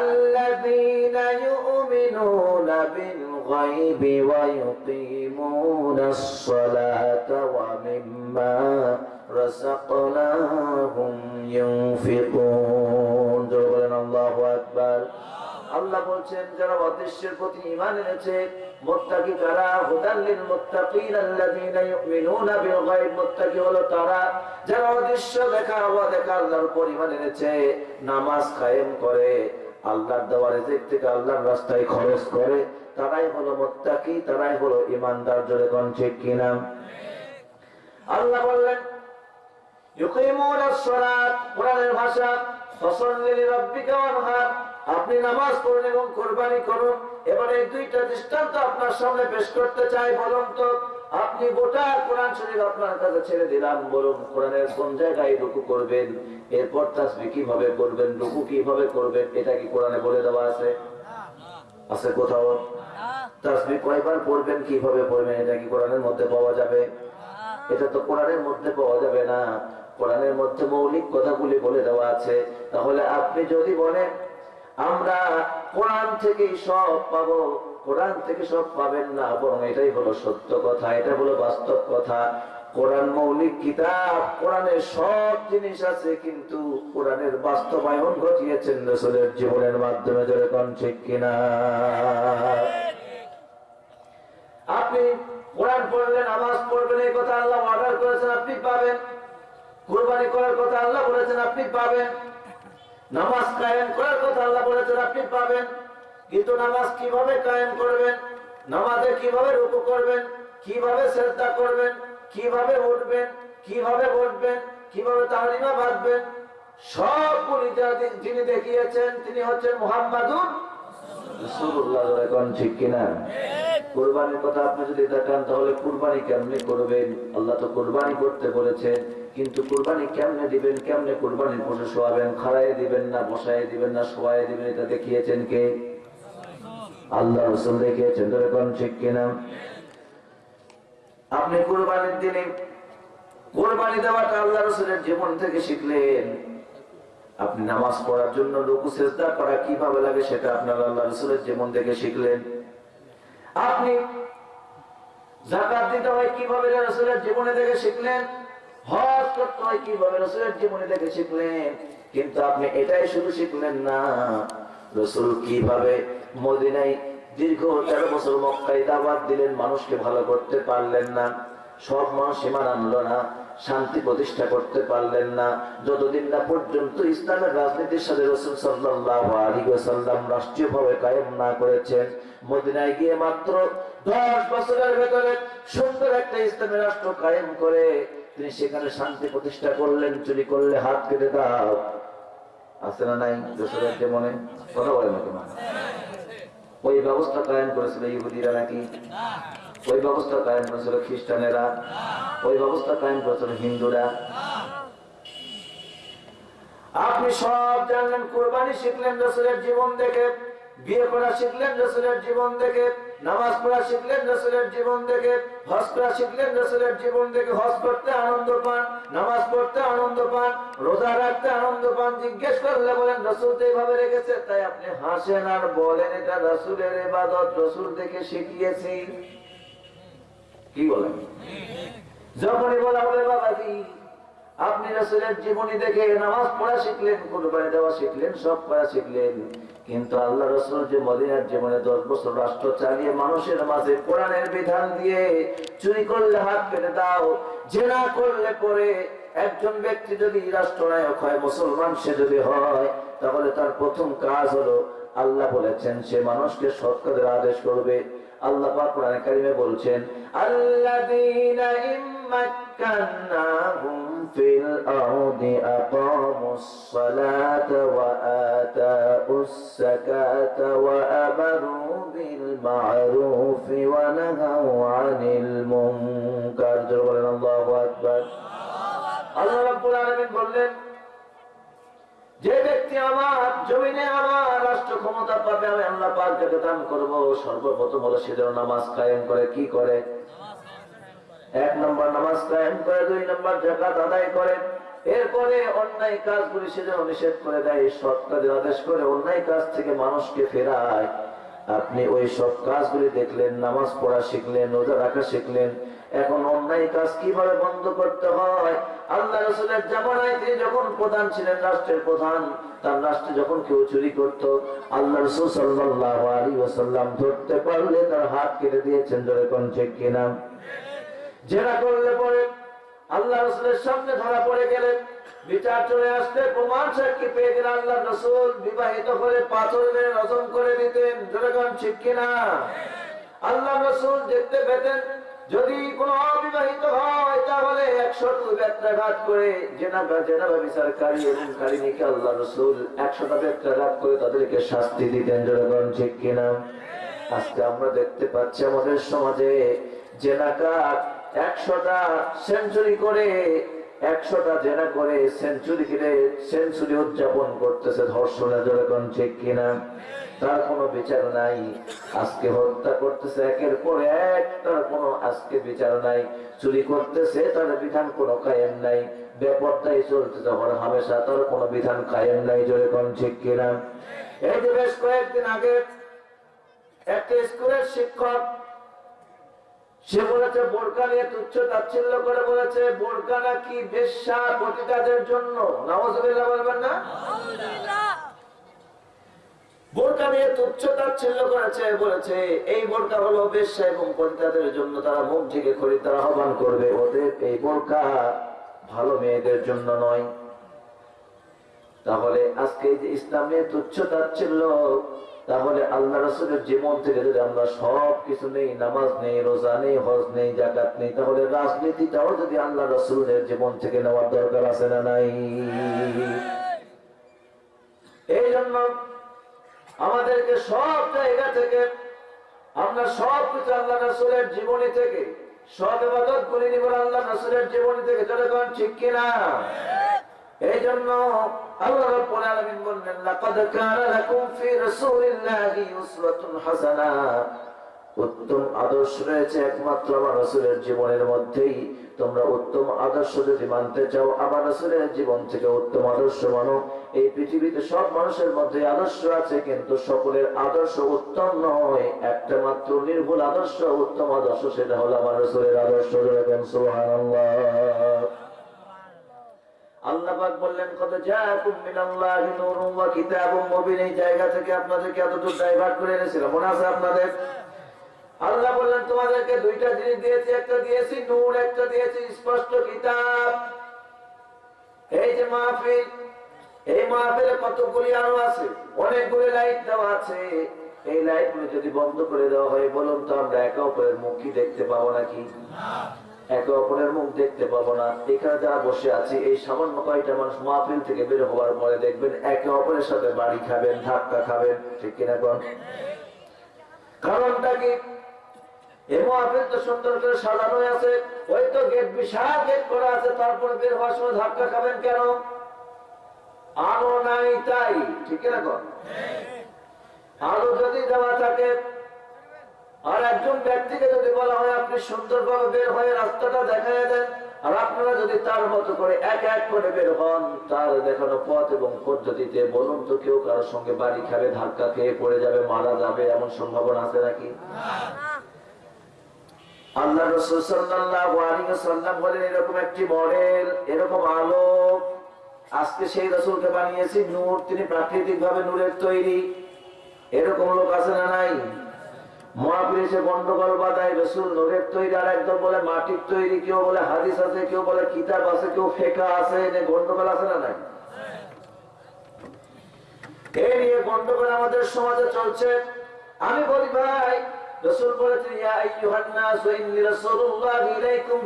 الذين يؤمنون بالغيب ويقيمون الصلاة ومما رزقناهم ينفقون জোরে বলেন আল্লাহু আকবার আল্লাহ বলছেন যারা অদৃশ্যের প্রতি ঈমান এনেছে মুত্তাকি কারা হুদাল্লিল মুত্তাকিন আল্লাযীনা ইউমিনুনা বিল গায়ব মুত্তাকি হলো তারা যারা অদৃশ্য দেখা হওয়া দেখা আল্লাহর উপর ঈমান এনেছে নামাজ কায়েম করে আল্লাহর দেওয়া রিজিক থেকে আল্লাহর রাস্তায় খরচ করে তারাই হলো মুত্তাকি তারাই হলো ঈমানদার জোরে কোন ঠিক কিনা আল্লাহ বললেন ইউকিমুনা সলাত আপনি নামাজ পড়ুন এবং কোরবানি করুন। এবারে এই দুইটা দৃষ্টান্ত আপনার সামনে পেশ করতে চাই, বলুন তো। আপনি গোটা কোরআন শরীফ আপনার কাছে ছেড়ে দিলাম, বলুন কোরআনের কোন জায়গায় রুকু করবেন? এরপর তাসবি কীভাবে করবেন, রুকু কীভাবে করবেন, এটা কি কোরআনে বলে দেওয়া আছে? আছে কোথাও? তাসবি কয়বার পড়বেন, কীভাবে পড়বেন, এটা কি কোরআনের মধ্যে পাওয়া যাবে? এটা তো কোরআনের মধ্যে পাওয়া যাবে না। কোরআনের মধ্যে মৌলিক কথাগুলি বলে দেওয়া আছে। তাহলে আপনি যদি বলেন, আমরা কোরআন থেকে সব পাবো, কোরআন থেকে সব পাবেন না, বরং এটাই হলো সত্য কথা, এটা হলো বাস্তব কথা। কোরআন মৌলিক কিতাব, কোরআনের সব জিনিস আছে, কিন্তু কোরআনের বাস্তবায়ন ঘটিয়েছেন রসুলের জীবনের মাধ্যমে, জোরে যেরকম ঠিক কিনা? আপনি কোরআন পড়বেন নামাজ পড়বেন, এই কথা আল্লাহ অর্ডার করেছেন, আপনি পাবেন। কোরবানি করার কথা আল্লাহ বলেছেন, আপনি পাবেন। নামাজ কায়েম করার কথা আল্লাহ বলেছেন, আপনি পাবেন। কিন্তু নামাজ কীভাবে কায়েম করবেন, নামাজে কীভাবে রুকু করবেন, কীভাবে শ্রদ্ধা করবেন, কীভাবে উঠবেন, কীভাবে বসবেন, কীভাবে তাহরিমা বাঁধবেন, সবগুলি যিনি দেখিয়েছেন, তিনি হচ্ছেন মুহাম্মাদুর ঠিক আপনি কুরবানি করবেন? আল্লাহ আপনি কুরবানির দিনে কোরবানি দেওয়াটা আল্লাহ রসুলের জীবন থেকে শিখলেন। আপনি নামাজ পড়ার জন্য রুকু, সেজদা করা কীভাবে লাগে সেটা আপনার আল্লাহ রসুলের জীবন থেকে শিখলেন। আপনি জাকাত দিতে হয় কীভাবে রসুলের জীবনে থেকে শিখলেন? হজ করতে হয় কীভাবে রসুলের জীবনে থেকে শিখলেন? কিন্তু আপনি এটাই শুধু শিখলেন না, রসুল কীভাবে মদিনায় দীর্ঘ তেরো বছর মক্কায় দাবাত দিলেন মানুষকে ভালো করতে পারলেন না, সব মানুষ সীমান আনলো না। শান্তি প্রতিষ্ঠা করতে পারলেন না। যতদিন না পর্যন্ত ইসলামের রাজনীতির সাথে রসুল সাল্লাহ আলী সাল্লাম রাষ্ট্রীয়ভাবে কায়েম না করেছেন, মদিনায় গিয়ে মাত্র দশ বছরের ভেতরে সুন্দর একটা ইসলামী রাষ্ট্র কায়েম করে তিনি সেখানে শান্তি প্রতিষ্ঠা করলেন, চুরি করলে হাত কেটে দাও। আছে না নাই? রসুলের মনে? কথা বলে না তোমার ওই ব্যবস্থা কায়েম করেছিল ইহুদিরা নাকি? ওই ব্যবস্থা কায়েম করেছিল খ্রিস্টানেরা, ওই ব্যবস্থা কায়েম করেছিল হিন্দুরা। আপনি সব জানলেন, কোরবানি শিখলেন রসুলের জীবন দেখে, বিয়ে করা শিখলেন রসুলের জীবন দেখে, নামাজ পড়া শিখলেন রসুলের জীবন দেখে, হজ করা শিখলেন রসুলের জীবন দেখে, হজ করতে আনন্দ পান, নামাজ পড়তে আনন্দ পান, রোজা রাখতে আনন্দ পান, জিজ্ঞেস করলে বলেন, রসুল তো এইভাবে রেখেছে? তাই আপনি হাসেন আর বলেন, এটা রসুলের এবাদত রসুল দেখে শিখিয়েছি। কি বলেন? যখনই বলা হবে বাবাজি, আপনি রসুলের জীবনী দেখে নামাজ পড়া শিখলেন, কোরবানি দেওয়া শিখলেন, সব করা শিখলেন। কিন্তু আল্লাহ রসুল যে মদিনার জীবনে দশ বছর রাষ্ট্র চালিয়ে মানুষের মাঝে কোরআনের বিধান দিয়ে চুরি করলে হাত কেটে দাও, জেনা করলে পরে একজন ব্যক্তি যদি রাষ্ট্রনায়ক হয়, মুসলমান সে যদি হয়, তাহলে তার প্রথম কাজ হলো আল্লাহ বলেছেন, সে মানুষকে সৎ কাজের আদেশ করবে। আল্লাহ পাক কোরআনে কারিমে বলছেন আল্লাযীনা ইম্মাক্কান্নাহুম ফিল আরদি আকামুস সালাতা ওয়া আতাউস সাকাতা ওয়া আমারু বিল মা'রুফি ওয়া নাহাউ আনিল মুনকার। বলেন আল্লাহু আকবার। আল্লাহ রাব্বুল আলামিন বললেন যে ব্যক্তি আমার জমিনে আমার রাষ্ট্র ক্ষমতা পাবে, আমি আল্লাহ পাকে দান করব। সর্বপ্রথম হলো সে যেন নামাজ কায়েম করে, কি করে? এক নম্বর নামাজ কায়েম করে, দুই নম্বর জাকাত আদায় করে। এরপরে অন্যায় কাজগুলি সে যেন নিষেধ করে দেয়, সৎ কাজের আদেশ করে অন্যায় কাজ থেকে মানুষকে ফেরায়। আপনি ওই সব কাজগুলি দেখলেন নামাজ পড়া শিখলেন রোজা রাখা শিখলেন। এখন অন্যায় কাজ কীভাবে বন্ধ করতে হয়? আল্লাহ রসুলের জামানায় তিনি যখন প্রধান ছিলেন রাষ্ট্রের প্রধান তার রাষ্ট্রে যখন কেউ চুরি করত আল্লাহ রসুল সাল্লাহ আলী ওসাল্লাম ধরতে পারলে তার হাত কেটে দিয়েছেন ধরে কোন ঠিক কিনা? জেরা করলে পরে আল্লাহ রসুলের সামনে ধরা পড়ে গেলেন। বিচার চলে আসতে প্রমাণ সাক্ষী পেয়ে গেলে আল্লাহ রসুল বিবাহিত করে পাথর মেরে করে দিতেন। যেরকম ঠিক কিনা? আল্লাহ রসুল দেখতে পেতেন, যদি কোনো অবিবাহিত হয়, তাহলে একশোটা করে তাদেরকে শাস্তি দিতেন। ঠিক কিনা? আজকে আমরা দেখতে পাচ্ছি আমাদের সমাজে জেনাকার একশোটা সেঞ্চুরি করে একশোটা জেনা করে সেঞ্চুরি কিনে সেঞ্চুরি উদযাপন করতেছে ধর্ষণের যেরকম ঠিক কিনা? তার কোনো বিচার নাই। আজকে হত্যা করতেছে, একের পর এক তার কোনো আজকে বিচার নাই। চুরি করতেছে, তার বিধান কোনো কায়েম নাই। বেপরটাই চলতেছে হর হামেশা তার কোনো বিধান কায়েম নাই যেরকম ঠিক কিনা? এই যে বেশ কয়েকদিন আগে একটা স্কুলের শিক্ষক সে বলেছে, বোরকা নিয়ে তুচ্ছ তাচ্ছিল্য করে বলেছে, বোরকা নাকি বেশ্যা পতিতাদের জন্য? নওয়াজ বলবেন না? বোরকা নিয়ে তুচ্ছ তাচ্ছিল্য করেছে, বলেছে, এই বোরকা হলো বেশ্যা এবং পরিতাদের জন্য তারা মুখ থেকে খরিদ্দার আহ্বান করবে। ওদের এই বোরকা ভালো মেয়েদের জন্য নয়। তাহলে আজকে যে ইসলাম তুচ্ছ তাচ্ছিল্য তাহলে আল্লাহ রসুলের জীবন থেকে যদি আমরা সব কিছু নেই, নামাজ নেই, রোজা নেই, হজ নেই জাকাত নেই, তাহলে রাজনীতিটাও যদি আল্লাহ রসুলের জীবন থেকে নেওয়ার দরকার আছে না নাই? এই জন্য আমাদেরকে সব জায়গা থেকে, আমরা সব কিছু আল্লাহ রসুলের জীবনী থেকে সব এবাদত করে নিব আল্লাহ রসুলের জীবনী থেকে যতক্ষণ ঠিক কিনা? এই জন্য উত্তম আদর্শ রয়েছে একমাত্র আমার জীবনের মধ্যেই। তোমরা উত্তম আদর্শ যদি মানতে চাও, আমার জীবন থেকে উত্তম আদর্শ মানো। এই পৃথিবীতে সব মানুষের মধ্যে আদর্শ আছে, কিন্তু সকলের আদর্শ উত্তম নয়। একটা মাত্র নির্ভুল আদর্শ, উত্তম আদর্শ, সেটা হলো আমার রাসূলের আদর্শ আল্লাহ পাক বললেন কত মুবিন। এই জায়গা থেকে আপনাদেরকে এতটুকু ডাইভার্ট করে এনেছিলাম। মনে আছে আপনাদের? আল্লাহ বললেন, তোমাদেরকে দুইটা জিনিস দিয়েছি, একটা দিয়েছি নূর, একটা দিয়েছি স্পষ্ট কিতাব। এই যে মাহফিল, এই মাহফিলে কতগুলি আলো আছে? অনেকগুলি লাইট দেওয়া আছে। এই লাইট যদি বন্ধ করে দেওয়া হয়, বলুন তো আমরা একে অপরের মুখ কি দেখতে পাবো নাকি? একে অপরের মুখ দেখতে পাবো না। এখানে যারা বসে আছি, এই সামান্য কয়টা মানুষ মাহফিল থেকে বের হওয়ার পরে দেখবেন একে অপরের সাথে বাড়ি খাবেন, ধাক্কা খাবেন। ঠিক কিনা কোন? কারণটা কি? এই মাহফিল তো সুন্দর করে সাজানো আছে। ওই তো গেট বিশাল গেট করা আছে, তারপরে বের হওয়ার সময় ধাক্কা খাবেন কেন? আলো নাই তাই। ঠিক কিনা কোন? আলো যদি দেওয়া থাকে আর একজন ব্যক্তিকে যদি বলা হয় আপনি সুন্দরভাবে বের হয়ে রাস্তাটা দেখায় দেন, আর আপনারা যদি তার মতো করে এক এক করে বের হন তার দেখানো পথ এবং পদ্ধতিতে বলুন তো কেউ কারোর সঙ্গে বাড়ি খাবে ধাক্কা খেয়ে পড়ে যাবে, মারা যাবে, এমন সম্ভাবনা আছে নাকি? আল্লাহ বলেন, এরকম একটি মডেল, এরকম আলো, আজকে সেই রসুলকে বানিয়েছি, নূর, তিনি প্রাকৃতিক ভাবে নূরের তৈরি। এরকম লোক আছে না নাই? মহাবীর এসে গন্ডগোল রসুল নূরের তৈরি আর একদম বলে মাটির তৈরি, কেউ বলে হাদিস আছে, কেউ বলে কিতাব আছে, কেউ ফেকা আছে এনে গন্ডগোল আছে না নাই? এই নিয়ে গন্ডগোল আমাদের সমাজে চলছে। আমি বলি, ভাই, রসুল বলেছেন, ইয়া আইয়ুহান নাস ইন্নী রাসূলুল্লাহি ইলাইকুম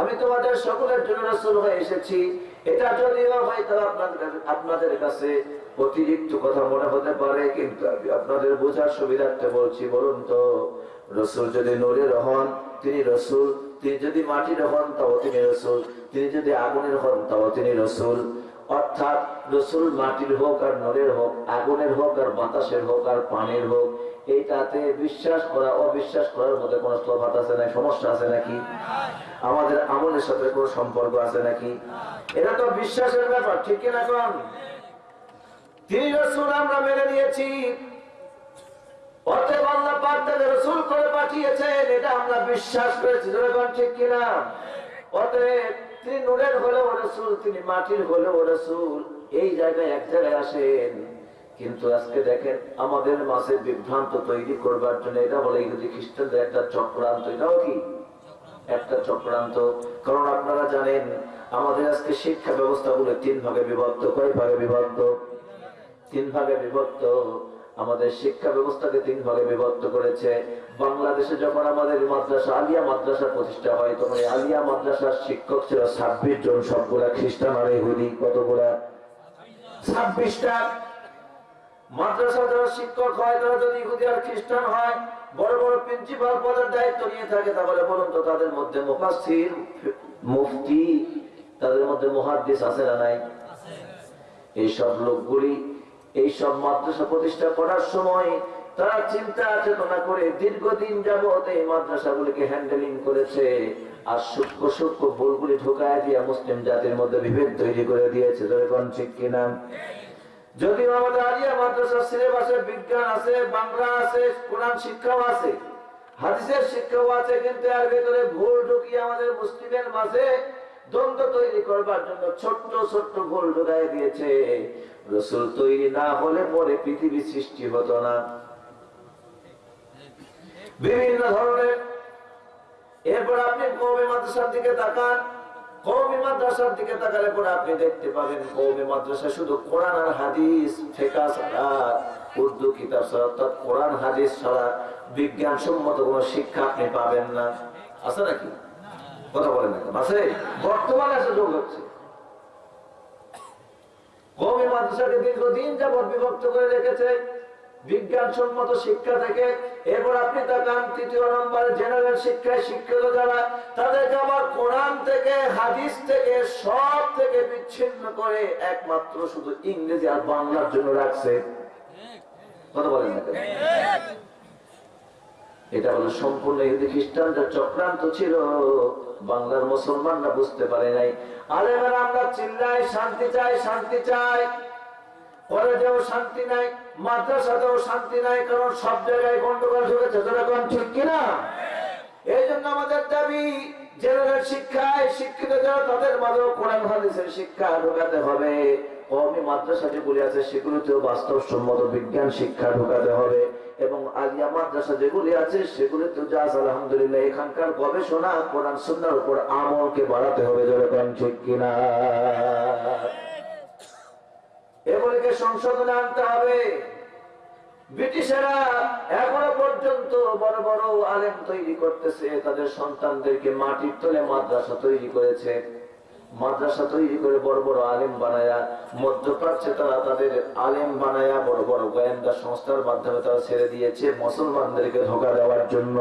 আমি তোমাদের সকলের জন্য রাসূল হয়ে এসেছি। এটা যদিও হয় তাহলে আপনাদের আপনাদের কাছে অতিরিক্ত কথা মনে হতে পারে, কিন্তু আমি আপনাদের বোঝার সুবিধার্থে বলছি, বলুন তো, রসুল যদি নূরের হন তিনি রসুল, তিনি যদি মাটির হন, তাও তিনি রসুল, তিনি যদি আগুনের হন, তাও তিনি রসুল। অর্থাৎ রসুল মাটির হোক আর নরের হোক, আগুনের হোক আর বাতাসের হোক আর পানির হোক, এইটাতে বিশ্বাস করা, অবিশ্বাস করার মধ্যে কোনো তফাৎ আছে না সমস্যা আছে নাকি? আমাদের আমলের সাথে কোনো সম্পর্ক আছে নাকি? এটা তো বিশ্বাসের ব্যাপার, ঠিক কিনা কোন? কিন্তু আজকে দেখেন, আমাদের মাঝে বিভ্রান্ত তৈরি করবার জন্য এটা বলে ইহুদি খ্রিস্টানদের একটা চক্রান্ত। এটাও কি? একটা চক্রান্ত। কারণ আপনারা জানেন, আমাদের আজকে শিক্ষা ব্যবস্থাগুলো তিন ভাগে বিভক্ত, কয় ভাগে বিভক্ত? তিন ভাগে বিভক্ত। আমাদের শিক্ষা ব্যবস্থাকে তিন ভাগে বিভক্ত করেছে। বাংলাদেশে যখন আমাদের মাদ্রাসা, আলিয়া মাদ্রাসা প্রতিষ্ঠা হয়, তখন আলিয়া মাদ্রাসার শিক্ষক ছিল ছাব্বিশ জন। সবগুলা খ্রিস্টান আর ইহুদি। কতগুলা? ছাব্বিশটা। মাদ্রাসা যারা শিক্ষক হয়, তারা যদি ইহুদি আর খ্রিস্টান হয়, বড় বড় প্রিন্সিপাল পদের দায়িত্ব নিয়ে থাকে, তাহলে বলুন তো তাদের মধ্যে মুফাসসির, মুফতি, তাদের মধ্যে মুহাদ্দিস আছে না নাই? এইসব লোকগুলি এইসব মাদ্রাসা প্রতিষ্ঠা করার সময় তারা চিন্তা চেতনা করে দীর্ঘদিন যাবৎ এই মাদ্রাসাগুলিকে হ্যান্ডেলিং করেছে আর সূক্ষ্ম সূক্ষ্ম ভুলগুলি ঢুকায় দিয়ে মুসলিম জাতির মধ্যে বিভেদ তৈরি করে দিয়েছে। যখন ঠিক কিনা? যদিও আমাদের আলিয়া মাদ্রাসার সিলেবাসে বিজ্ঞান আছে, বাংলা আছে, কোরআন শিক্ষাও আছে, হাদিসের শিক্ষাও আছে, কিন্তু এর ভেতরে ভুল ঢুকিয়ে আমাদের মুসলিমের মাঝে দ্বন্দ্ব তৈরি করবার জন্য ছোট্ট ছোট্ট ঢুকাই দিয়েছে। রসুল তৈরি না হলে পরে পৃথিবী সৃষ্টি হতো না। বিভিন্ন ধরনের এরপর আপনি কৌমি মাদ্রাসার দিকে তাকান। কৌমি মাদ্রাসার দিকে তাকালে পরে আপনি দেখতে পাবেন কৌমি মাদ্রাসা শুধু কোরআন আর হাদিস ফেকা ছাড়া, উর্দু কিতাব ছাড়া, অর্থাৎ কোরআন, হাদিস ছাড়া বিজ্ঞান সম্মত কোন শিক্ষা আপনি পাবেন না। আছে নাকি? কথা বলেন না? আছে বর্তমানে আছে যোগ হচ্ছে কৌমি মাদ্রাসাকে দীর্ঘদিন যাবৎ বিভক্ত করে রেখেছে বিজ্ঞান সম্মত শিক্ষা থেকে এরপর আপনি তাকান, তৃতীয় নম্বরে জেনারেল শিক্ষায় শিক্ষিত যারা, তাদেরকে আবার কোরআন থেকে, হাদিস থেকে, সব থেকে বিচ্ছিন্ন করে একমাত্র শুধু ইংরেজি আর বাংলার জন্য রাখছে কথা বলেন না? এটা হলো সম্পূর্ণ ইহুদি খ্রিস্টানদের চক্রান্ত ছিল। বাংলার মুসলমানরা বুঝতে পারে নাই। আলেমেরা আমরা চিল্লাই শান্তি চাই শান্তি চাই। কলেজেও শান্তি নাই, মাদ্রাসাতেও শান্তি নাই, কারণ সব জায়গায় গন্ডগোল ঢুকেছে। যেরকম ঠিক কিনা? এই জন্য আমাদের দাবি, জেনারেল শিক্ষায় শিক্ষিত তাদের মাঝেও কোরআন, হাদিসের শিক্ষা ঢোকাতে হবে। কমি মাদ্রাসা যেগুলি আছে, সেগুলিতেও বাস্তবসম্মত বিজ্ঞান শিক্ষা ঢোকাতে হবে এবং আলিয়া মাদ্রাসা যেগুলি আছে সেগুলিতে যা আলহামদুলিল্লাহ, এখানকার গবেষণা, কোরআন উপর আমলকে বাড়াতে হবে যেরকম ঠিক কিনা? এগুলিকে সংশোধনে আনতে হবে। ব্রিটিশেরা এখনও পর্যন্ত বড় বড় আলেম তৈরি করতেছে, তাদের সন্তানদেরকে মাটির তলে মাদ্রাসা তৈরি করেছে। মাদ্রাসা তৈরি করে বড় বড় আলেম বানায়া, মধ্যপ্রাচ্যে তারা তাদের আলেম বানায়া বড় বড় গোয়েন্দা সংস্থার মাধ্যমে তারা ছেড়ে দিয়েছে মুসলমানদেরকে ধোকা দেওয়ার জন্য,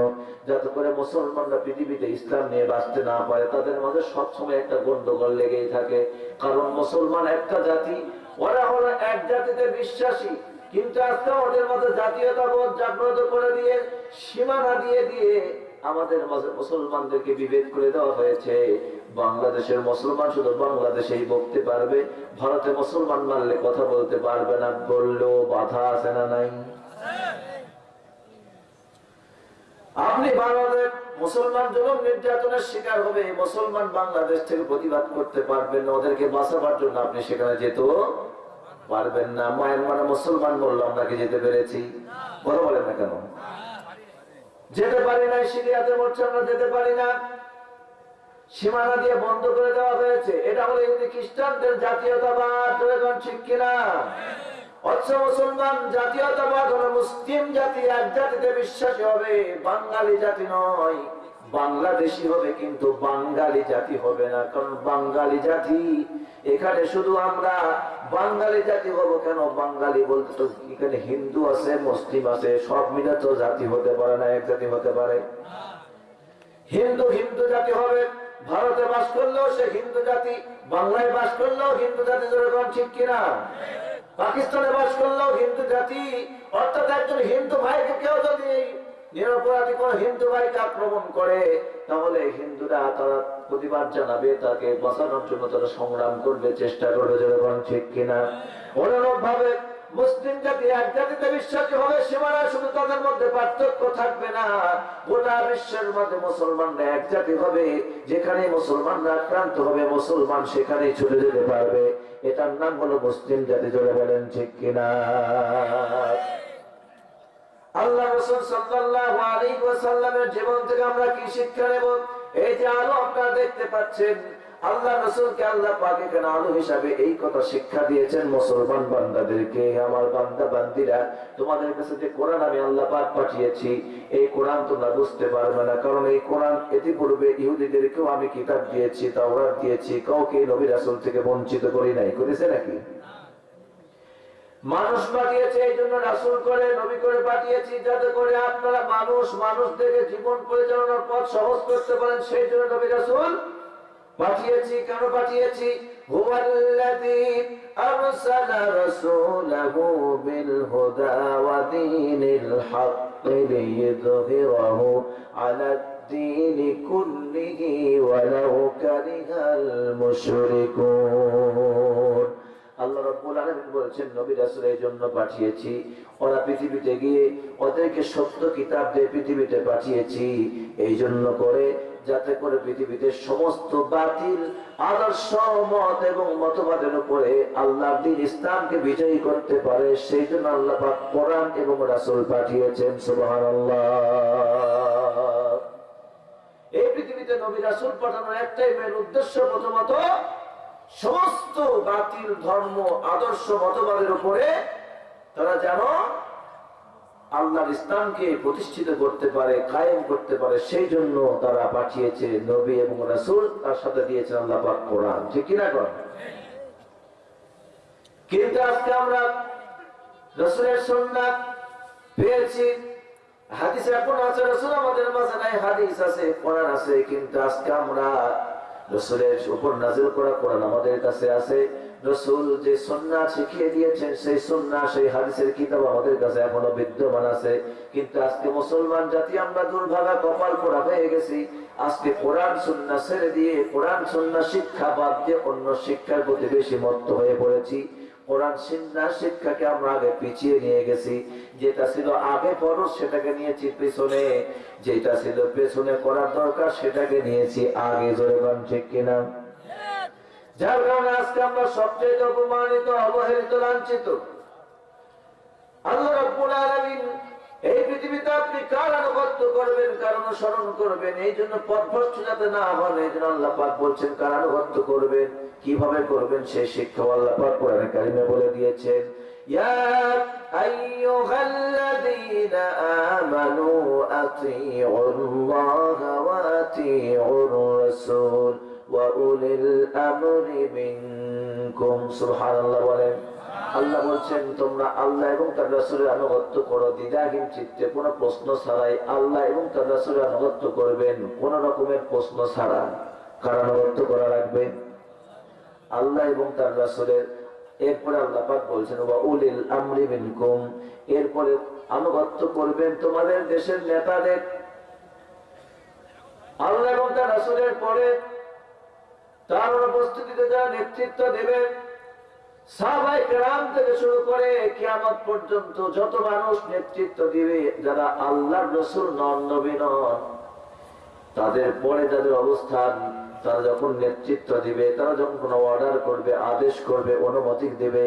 যাতে করে মুসলমানরা পৃথিবীতে ইসলাম নিয়ে বাঁচতে না পারে। তাদের মাঝে সবসময় একটা গন্ডগোল লেগেই থাকে। কারণ মুসলমান একটা জাতি, ওরা হলো এক জাতিতে বিশ্বাসী, কিন্তু আজকে ওদের মধ্যে জাতীয়তাবোধ জাগ্রত করে দিয়ে, সীমানা দিয়ে দিয়ে আমাদের মাঝে মুসলমানদেরকে বিভেদ করে দেওয়া হয়েছে। বাংলাদেশের মুসলমান শুধু বাংলাদেশেই বলতে পারবে। ভারতে মুসলমান মানলে কথা বলতে পারবে না, বললেও বাধা আছে না নাই? আপনি বাংলাদেশ, মুসলমান যখন নির্যাতনের শিকার হবে, মুসলমান বাংলাদেশ থেকে প্রতিবাদ করতে পারবেন ওদেরকে বাঁচাবার জন্য আপনি সেখানে যেতেও পারবেন না। মায়ের মানে মুসলমান বলল, আমরা কি যেতে পেরেছি? কথা বলেন না কেন? যেতে পারি না সিরিয়াতে মরছে, আমরা যেতে পারি না। সীমানা দিয়ে বন্ধ করে দেওয়া হয়েছে। এটা হলো ইহুদি খ্রিস্টানদের জাতীয়তাবাদ এখন ঠিক কিনা? মুসলমান জাতীয়তাবাদ হলো মুসলিম জাতি, এক জাতিতে বিশ্বাসী হবে, বাঙালি জাতি নয়। বাংলাদেশি হবে কিন্তু বাঙালি জাতি হবে না, কারণ বাঙালি জাতি এখানে শুধু আমরা বাঙালি জাতি হব কেন? বাঙালি বলতে তো এখানে হিন্দু আছে, মুসলিম আছে, সব মিলে তো জাতি হতে পারে না, এক জাতি হতে পারে। হিন্দু হিন্দু জাতি হবে, ভারতে বাস করলেও সে হিন্দু জাতি, বাংলায় বাস করলেও হিন্দু জাতি, যেরকম ঠিক কিনা? পাকিস্তানে বাস করলেও হিন্দু জাতি, অর্থাৎ একজন হিন্দু ভাইকে কেউ যদি নিরপরাধী কোন হিন্দু ভাইকে আক্রমণ করে, তাহলে হিন্দুরা তারা প্রতিবাদ জানাবে, তাকে বাঁচানোর জন্য তারা সংগ্রাম করবে, চেষ্টা করবে যেরকম ঠিক কিনা। অনুরূপ ভাবে মুসলিম জাতি এক জাতিতে বিশ্বাসী হবে সীমানা শুধু তাদের মধ্যে পার্থক্য থাকবে না। গোটা বিশ্বের মধ্যে মুসলমানরা এক জাতি হবে যেখানে মুসলমানরা আক্রান্ত হবে, মুসলমান সেখানেই চলে যেতে পারবে। এটার নাম হলো মুসলিম জাতি, জোরে বলেন, ঠিক কিনা? আল্লাহ রসুল সাল্লাল্লাহু আলাইহি ওয়াসাল্লামের জীবন থেকে আমরা কি শিক্ষা নেব? এই যে আলো আপনারা দেখতে পাচ্ছেন, আল্লাহ রসুলকে আল্লাহ পাক এখানে আলো হিসাবে এই কথা শিক্ষা দিয়েছেন মুসলমান বান্দাদেরকে, আমার বান্দা বান্দিরা, তোমাদের কাছে যে কোরআন আমি আল্লাহ পাক পাঠিয়েছি, এই কোরআন তোমরা বুঝতে পারবে না, কারণ এই কোরআন ইতিপূর্বে ইহুদিদেরকেও আমি কিতাব দিয়েছি, তাওরাত দিয়েছি, কাউকে নবী রাসূল থেকে বঞ্চিত করি নাই, করেছে নাকি? মানুষ পাঠিয়েছে এই জন্য রাসুল করে, নবী করে পাঠিয়েছি, যাতে করে আপনারা মানুষ, মানুষদেরকে জীবন পরিচালনার পথ সহজ করতে পারেন, সেই জন্য নবী রাসুল পাঠিয়েছি। কেন পাঠিয়েছি? হুয়াল্লাযী আল্লাহ রব্বুল আলমিন বলছেন, নবী রাসুল এই জন্য পাঠিয়েছি। ওরা পৃথিবীতে গিয়ে ওদেরকে সত্য কিতাব দিয়ে পৃথিবীতে পাঠিয়েছি। এই জন্য করে যাতে করে পৃথিবীতে সমস্ত বাতিল, আদর্শ, মত এবং মতবাদের উপরে আল্লাহ দিন ইসলামকে বিজয়ী করতে পারে, সেই জন্য আল্লাহ পাক কোরআন এবং রাসুল পাঠিয়েছেন সুবাহ এই পৃথিবীতে নবী রাসুল পাঠানোর একটাই মেন উদ্দেশ্য প্রথমত সমস্ত বাতিল ধর্ম, আদর্শ, মতবাদের উপরে তারা যেন আল্লাহর ইসলামকে প্রতিষ্ঠিত করতে পারে, কায়েম করতে পারে, সেই জন্য তারা পাঠিয়েছে নবী এবং রাসূল, তার সাথে দিয়েছেন আল্লাহ পাক কোরআন। ঠিক কিনা কর কিন্তু আজকে আমরা রসুলের সুন্নাত পেয়েছি। হাদিস এখন আছে, রসুল আমাদের মাঝে নাই, হাদিস আছে, কোরআন আছে, কিন্তু আজকে আমরা রসুলের উপর নাজিল করা কোরআন আমাদের কাছে আছে। রসুল যে সন্না শিখিয়ে দিয়েছেন, সেই সন্না সেই হাদিসের কিতাব আমাদের কাছে এখনও বিদ্যমান আছে। কিন্তু আজকে মুসলমান জাতি, আমরা দুর্ভাগা কপাল পোড়া হয়ে গেছি। আজকে কোরআন সন্না ছেড়ে দিয়ে, কোরআন সন্না শিক্ষা বাদ দিয়ে অন্য শিক্ষার প্রতি বেশি মত্ত হয়ে পড়েছি। কোরআন সিন্না শিক্ষাকে আমরা আগে পিছিয়ে নিয়ে গেছি। যেটা ছিল আগে পরশ, সেটাকে নিয়েছি পেছনে। যেটা ছিল পেছনে করার দরকার, সেটাকে নিয়েছি আগে। জোরে গান ঠিক কিনা? যার কারণে আজকে আমরা সবচেয়ে অপমানিত, অবহেলিত, লাঞ্ছিত। এই পৃথিবীতে আপনি কার আনুগত্য করবেন, কার অনুসরণ করবেন? এই জন্য পথভ্রষ্ট যাতে না হন, এই জন্য আল্লাহ পাক বলছেন, কার আনুগত্য করবেন? কীভাবে করবেন সেই শিক্ষা আল্লাহ কোরআন কারিমে বলে দিয়েছেন বলেন। আল্লাহ বলছেন, তোমরা আল্লাহ এবং তার রাসুরের আনুগত্য করো। দ্বিধাহীন চিত্তে কোন প্রশ্ন ছাড়াই আল্লাহ এবং তার রাসুরের আনুগত্য করবেন। কোন রকমের প্রশ্ন ছাড়া কার করা লাগবে? আল্লাহ এবং তার রাসূলের। এরপরে আল্লাহ পাক বলছেন এরপরে আনুগত্য করবেন তোমাদের দেশের নেতাদের। আল্লাহ এবং তার রাসূলের পরে তার উপস্থিতিতে যারা নেতৃত্ব দেবেন কেরাম থেকে শুরু করে পর্যন্ত যত মানুষ নেতৃত্ব দিবে, যারা আল্লাহর রসুল নন তাদের পরে তাদের অবস্থান তারা যখন নেতৃত্ব দিবে তারা যখন কোনো অর্ডার করবে আদেশ করবে অনুমতি দেবে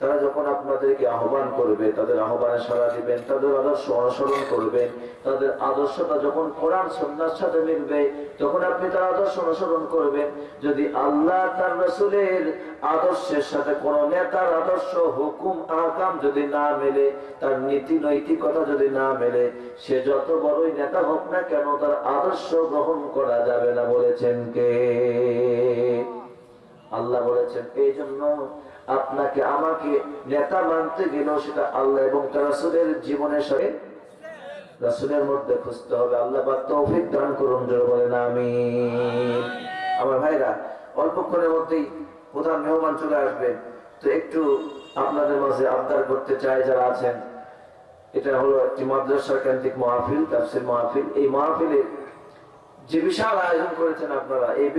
তারা যখন আপনাদেরকে আহ্বান করবে, তাদের আহ্বানে সাড়া দিবেন, তাদের আদর্শ অনুসরণ করবেন, তাদের আদর্শটা যখন কোরআন সন্ন্যার সাথে মিলবে তখন আপনি তার আদর্শ অনুসরণ করবেন, যদি আল্লাহ তার রসুলের আদর্শের সাথে কোন নেতার আদর্শ, হুকুম, আহকাম যদি না মেলে, তার নীতি, নৈতিকতা যদি না মেলে, সে যত বড়ই নেতা হোক না কেন, তার আদর্শ গ্রহণ করা যাবে না বলেছেন কে? আল্লাহ বলেছেন এই জন্য আপনাকে, আমাকে নেতা মানতে গেলেও সেটা আল্লাহ এবং রাসূলের জীবনের সাথে রাসূলের মধ্যে খুঁজতে হবে। আল্লাহ বা তৌফিক দান করুন বলেন, আমিন। আমার ভাইরা, অল্পক্ষণের মধ্যেই প্রধান মেহমান চলে আসবে। তো একটু আপনাদের মাঝে আবদার করতে চাই, যারা আছেন। এটা হলো একটি মাদ্রাসা কেন্দ্রিক মাহফিল, তাফসির মাহফিল। এই মাহফিলে যে বিশাল আয়োজন করেছেন আপনারা, এই